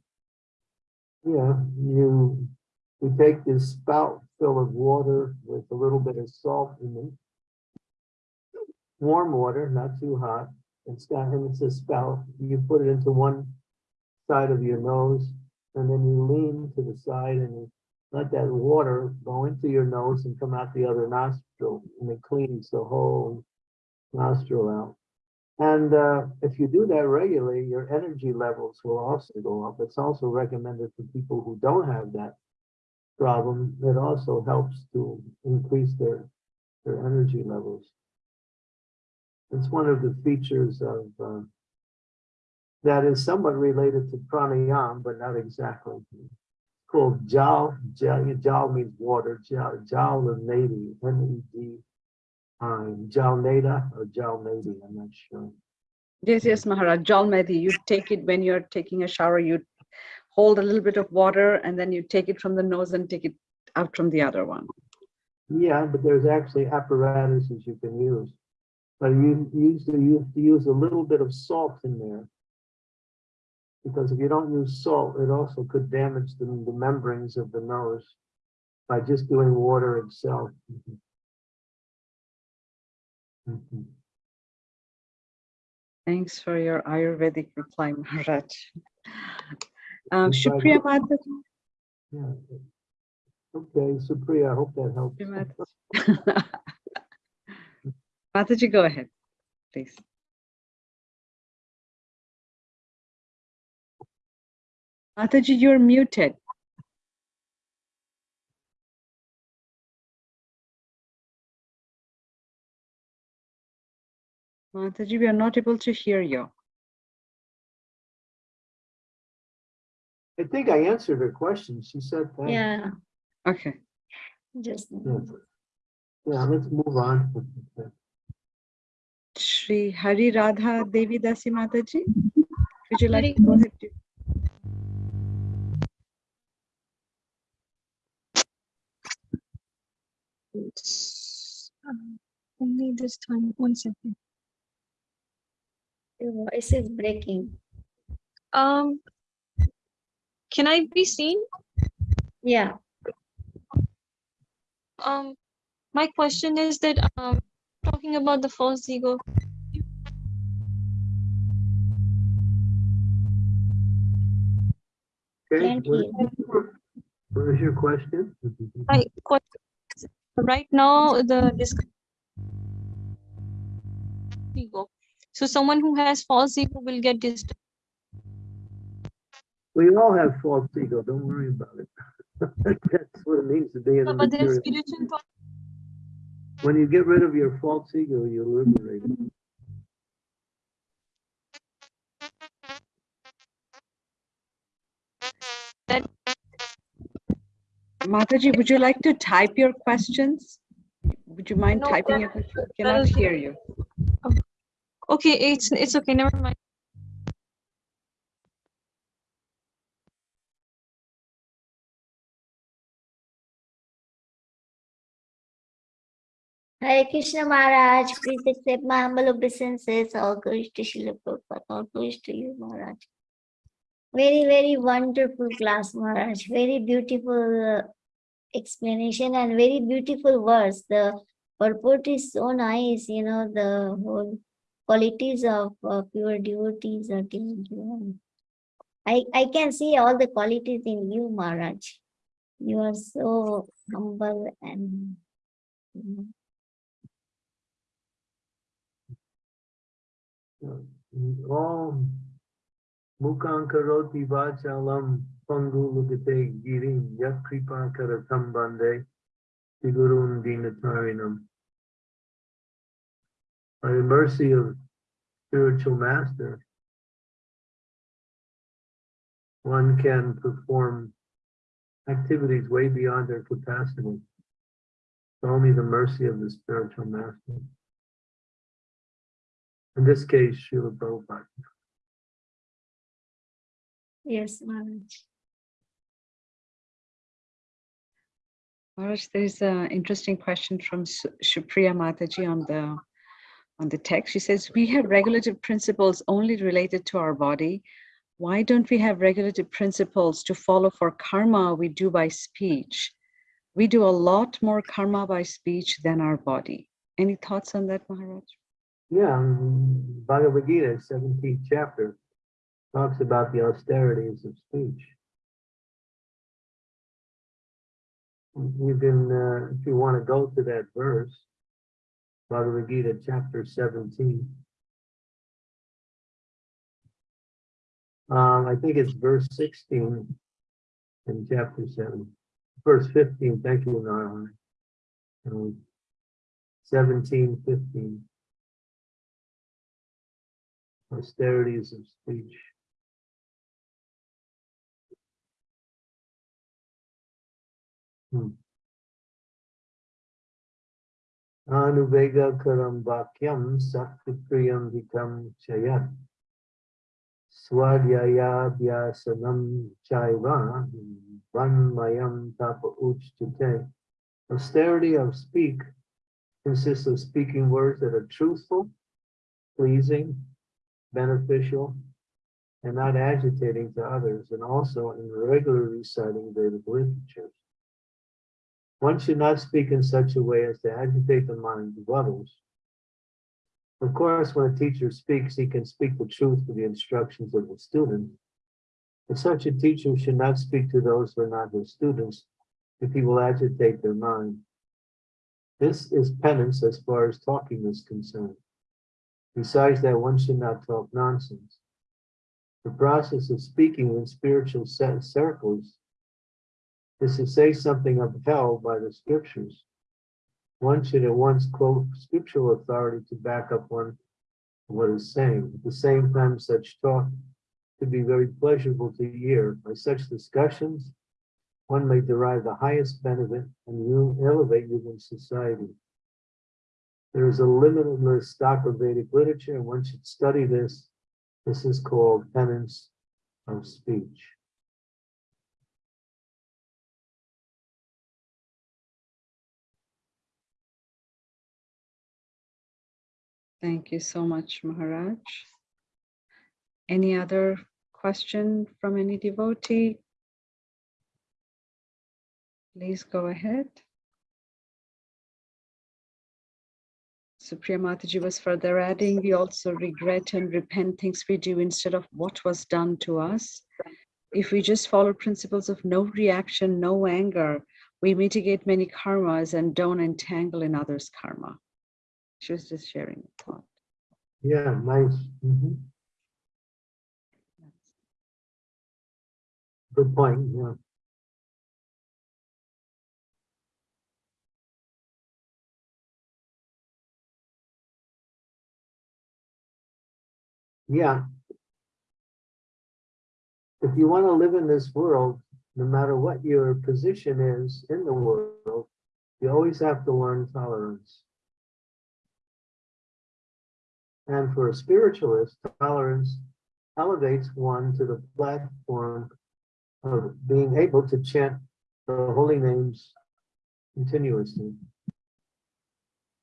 Yeah, you, you take this spout full of water with a little bit of salt in it. Warm water, not too hot. And it's a spout. You put it into one side of your nose and then you lean to the side and let that water go into your nose and come out the other nostril and it cleans the whole nostril out. And uh, if you do that regularly, your energy levels will also go up. It's also recommended for people who don't have that problem. It also helps to increase their, their energy levels. It's one of the features of uh, that is somewhat related to pranayama, but not exactly. Called jal, jal, jal means water, jal, jal nadi, N-E-D, um, jal nada or jal nadi, I'm not sure. Yes, yes, Maharaj. nadi you take it when you're taking a shower, you hold a little bit of water and then you take it from the nose and take it out from the other one. Yeah, but there's actually apparatuses you can use. But you usually you have to use a little bit of salt in there. Because if you don't use salt, it also could damage the, the membranes of the nose by just doing water itself. Mhm. Thanks for your Ayurvedic reply, Maharaj. Um, Supriya Mataji. Yeah. Okay, Supriya, I hope that helps. Mataji, (laughs) go ahead, please. Mataji, you're muted. Mataji, we are not able to hear you. I think I answered her question. She said that. Yeah, Okay. just. Yeah, Yeah, let's move on. Shri Hari Radha Devi Dasi Mataji, would you like to go ahead? It's, um, Only this time, one second. Your voice is breaking. Um, can I be seen? Yeah, Um, my question is that, um, talking about the false ego, Okay, Thank what you. what was your question? my question, right now, the discussion ego. So someone who has false ego will get disturbed. We all have false ego, don't worry about it. (laughs) That's what it means to be in a But there's spiritual When you get rid of your false ego, you're liberated. Mataji, would you like to type your questions? Would you mind No, typing your question? that Cannot hear you. Okay, it's, it's okay, never mind. Hare Krishna Maharaj, please accept my humble obeisances. All glories to Srila Prabhupada. All glories to you, Maharaj. Very, very wonderful class, Maharaj. Very beautiful uh, explanation and very beautiful words. The purport is so nice, you know, the whole qualities of uh, pure devotees are given to you. I, I can see all the qualities in you, Maharaj. You are so humble and you know, Om Mukam karoti vachalam pangu lukate girim yak kripa karatam bande sigurun dinatarinam. By the mercy of spiritual master, one can perform activities way beyond their capacity. It's only the mercy of the spiritual master. In this case, Srila Prabhupada. yes, Maharaj. Maharaj, there's an interesting question from Su- Supriya Mataji on the on the text. She says, we have regulative principles only related to our body. Why don't we have regulative principles to follow for karma we do by speech? We do a lot more karma by speech than our body. Any thoughts on that, Maharaj? Yeah, um, Bhagavad Gita, seventeenth chapter, talks about the austerities of speech. You can, uh, if you want to go to that verse, Bhagavad Gita, chapter seventeen. Um, I think it's verse sixteen in chapter seven, verse fifteen, thank you, Narayana. Um, Seventeen, fifteen. Austerities of speech. Hmm. Anuvega karam vakyam sakripriyam vikam chayat. Swadhyayabhyasanam chaiva vanmayam tapa uchtate. Austerity of speak consists of speaking words that are truthful, pleasing, beneficial, and not agitating to others, and also in regular reciting Vedic literatures. One should not speak in such a way as to agitate the minds of others. Of course, when a teacher speaks, he can speak the truth for the instructions of the student. But such a teacher should not speak to those who are not his students if he will agitate their mind. This is penance as far as talking is concerned. Besides that, one should not talk nonsense. The process of speaking in spiritual cir- circles is to say something upheld by the scriptures. One should at once quote scriptural authority to back up one what is saying. At the same time, such talk could be very pleasurable to hear. By such discussions, one may derive the highest benefit and elevate within society. There is a limitless stock of Vedic literature, and one should study this. This is called penance of speech. Thank you so much, Maharaj. Any other question from any devotee? Please go ahead. Supriya Mataji was further adding, we also regret and repent things we do instead of what was done to us. If we just follow principles of no reaction, no anger, we mitigate many karmas and don't entangle in others' karma. She was just sharing a thought. Yeah, nice. Mhm. Good point, yeah. Yeah. If you want to live in this world, no matter what your position is in the world, you always have to learn tolerance. And for a spiritualist, tolerance elevates one to the platform of being able to chant the holy names continuously.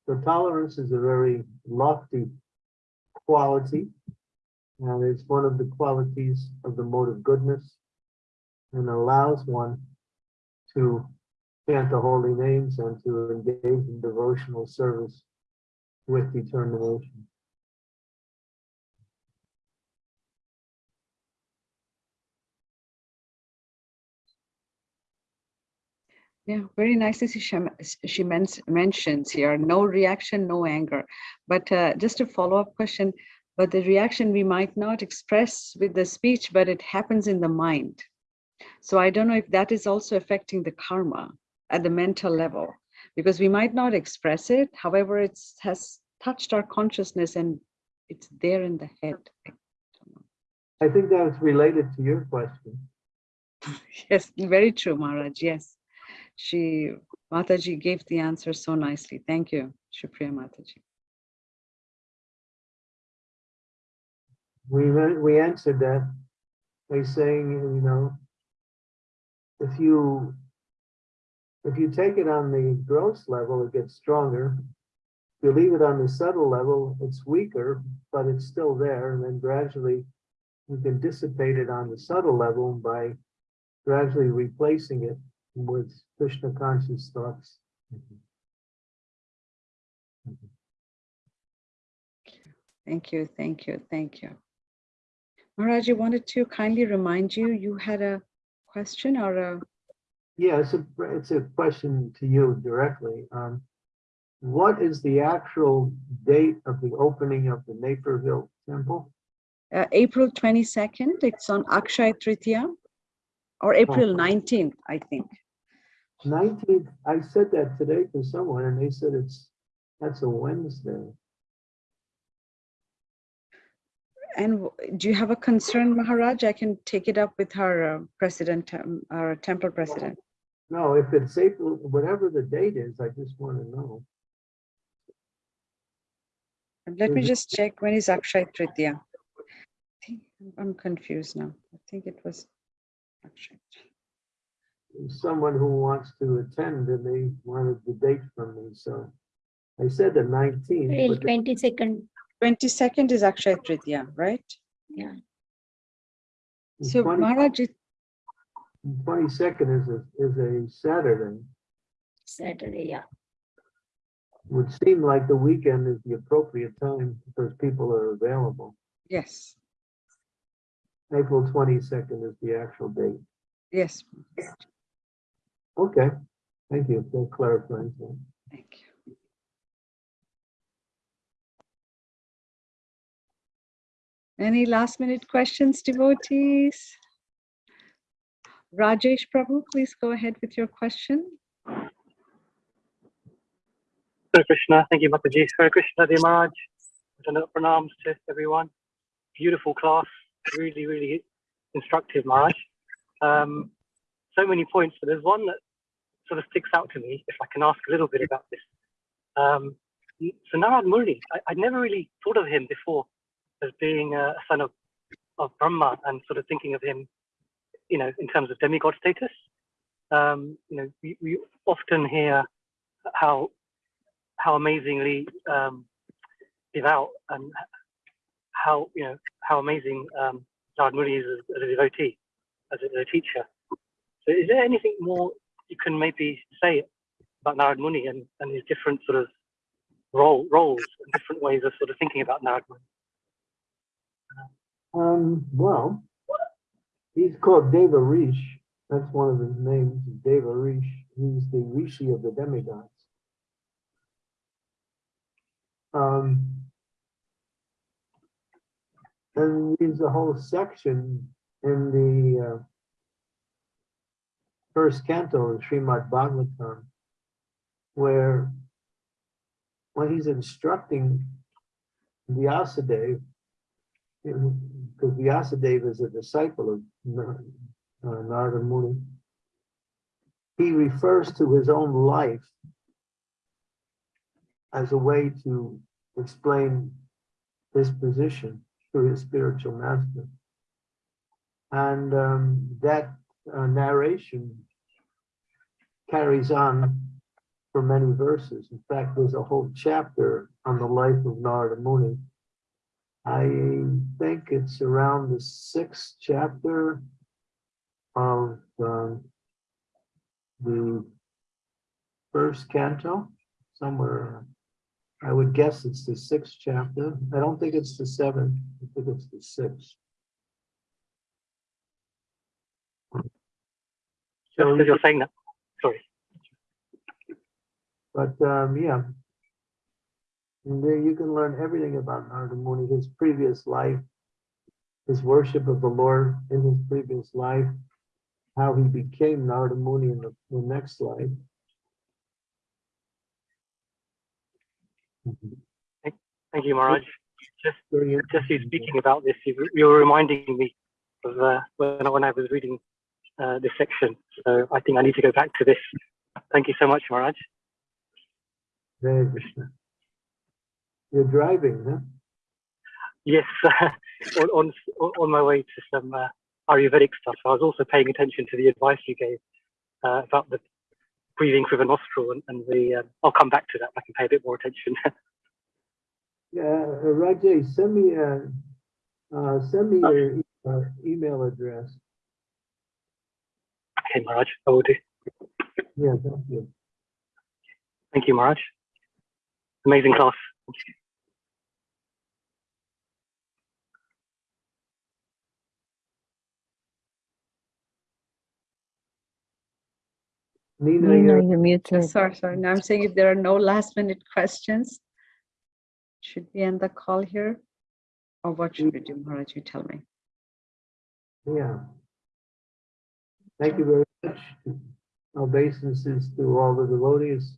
So tolerance is a very lofty quality, and it's one of the qualities of the mode of goodness, and allows one to chant the holy names and to engage in devotional service with determination. Yeah, very nicely she, she men- mentions here, no reaction, no anger. But uh, just a follow-up question, but the reaction we might not express with the speech, but it happens in the mind. So I don't know if that is also affecting the karma at the mental level, because we might not express it. However, it has touched our consciousness and it's there in the head. I think that's related to your question. (laughs) Yes, very true, Maharaj. Yes. She, Mataji gave the answer so nicely. Thank you, Supriya Mataji. We, we answered that by saying, you know, if you, if you take it on the gross level, it gets stronger. If you leave it on the subtle level, it's weaker, but it's still there. And then gradually you can dissipate it on the subtle level by gradually replacing it with Krishna conscious thoughts. Mm-hmm. Mm-hmm. Thank you, thank you, thank you. Maharaj, I wanted to kindly remind you, you had a question or a, Yeah, it's a, it's a question to you directly. Um, what is the actual date of the opening of the Naperville Temple? uh, April 22nd, it's on Akshay Tritiya or April 19th, I think. Nineteenth, I said that today to someone and they said it's, that's a Wednesday. And do you have a concern, Maharaj? I can take it up with our uh, president, um, our temple president. No, if it's April, whatever the date is, I just want to know. Let me just check when is Akshay Tritiya. I think I'm confused now. I think it was Akshay. Someone who wants to attend and they wanted the date from me, so. I said the nineteenth, April twenty-second, 22nd is Akshay Tritiya, right? yeah. So Maharaj, it- twenty-second is a, is a Saturday. Saturday, yeah. Would seem like the weekend is the appropriate time because people are available. yes, April twenty-second is the actual date. yes, Okay, thank you for clarifying. that. thank you. Any last minute questions, devotees? Rajesh Prabhu, please go ahead with your question. Hare Krishna, thank you, Mataji. Hare Krishna. Dandavat pranams to everyone. Beautiful class, really, really instructive, Maharaj. Um, so many points, but there's one that sort of sticks out to me, if I can ask a little bit about this. Um, so Narad Muni, I, I'd never really thought of him before as being a son of, of Brahma and sort of thinking of him, you know, in terms of demigod status. Um, you know, we, we often hear how how amazingly um, devout and how you know how amazing um, Narad Muni is as, as a devotee, as a, as a teacher. So, is there anything more you can maybe say about Narad Muni and, and his different sort of role roles and different ways of sort of thinking about Narad Muni? Um, well, he's called Deva Rish. That's one of his names, Deva Rish. He's the Rishi of the demigods. Um, and there's a whole section in the uh, first canto of Srimad Bhagavatam where when he's instructing Vyasadeva, because Vyasadeva is a disciple of uh, Narada Muni, he refers to his own life as a way to explain his position to his spiritual master. And um, that uh, narration carries on for many verses. In fact, there's a whole chapter on the life of Narada Muni. I think it's around the sixth chapter of the first canto, somewhere. I would guess it's the sixth chapter. I don't think it's the seventh. I think it's the sixth. So you're saying that, sorry. But um, yeah. And there you can learn everything about Narada Muni, his previous life, his worship of the Lord in his previous life, how he became Narada Muni in the, the next life. Thank you, Maharaj. Just just you interesting. speaking about this, you, you were reminding me of uh, when, when I was reading uh, this section. So I think I need to go back to this. Thank you so much, Maharaj. Hare Krishna. You're driving, huh? Yes, (laughs) on, on on my way to some uh, Ayurvedic stuff. I was also paying attention to the advice you gave uh, about the breathing through the nostril, and, and the. Uh, I'll come back to that. I can pay a bit more attention. (laughs) Yeah, uh, Rajay, send me, a, uh, send me your e- uh, email address. okay, Maharaj, I will do. Yeah, thank you. Thank you, Maharaj. Amazing class. Thank you. Nina, Nina, you're, you're muted. Sorry, sorry. Now I'm saying if there are no last minute questions, should we end the call here? Or what should we do, Maharaj? You tell me. yeah. Thank you very much. Obeisances to all the devotees.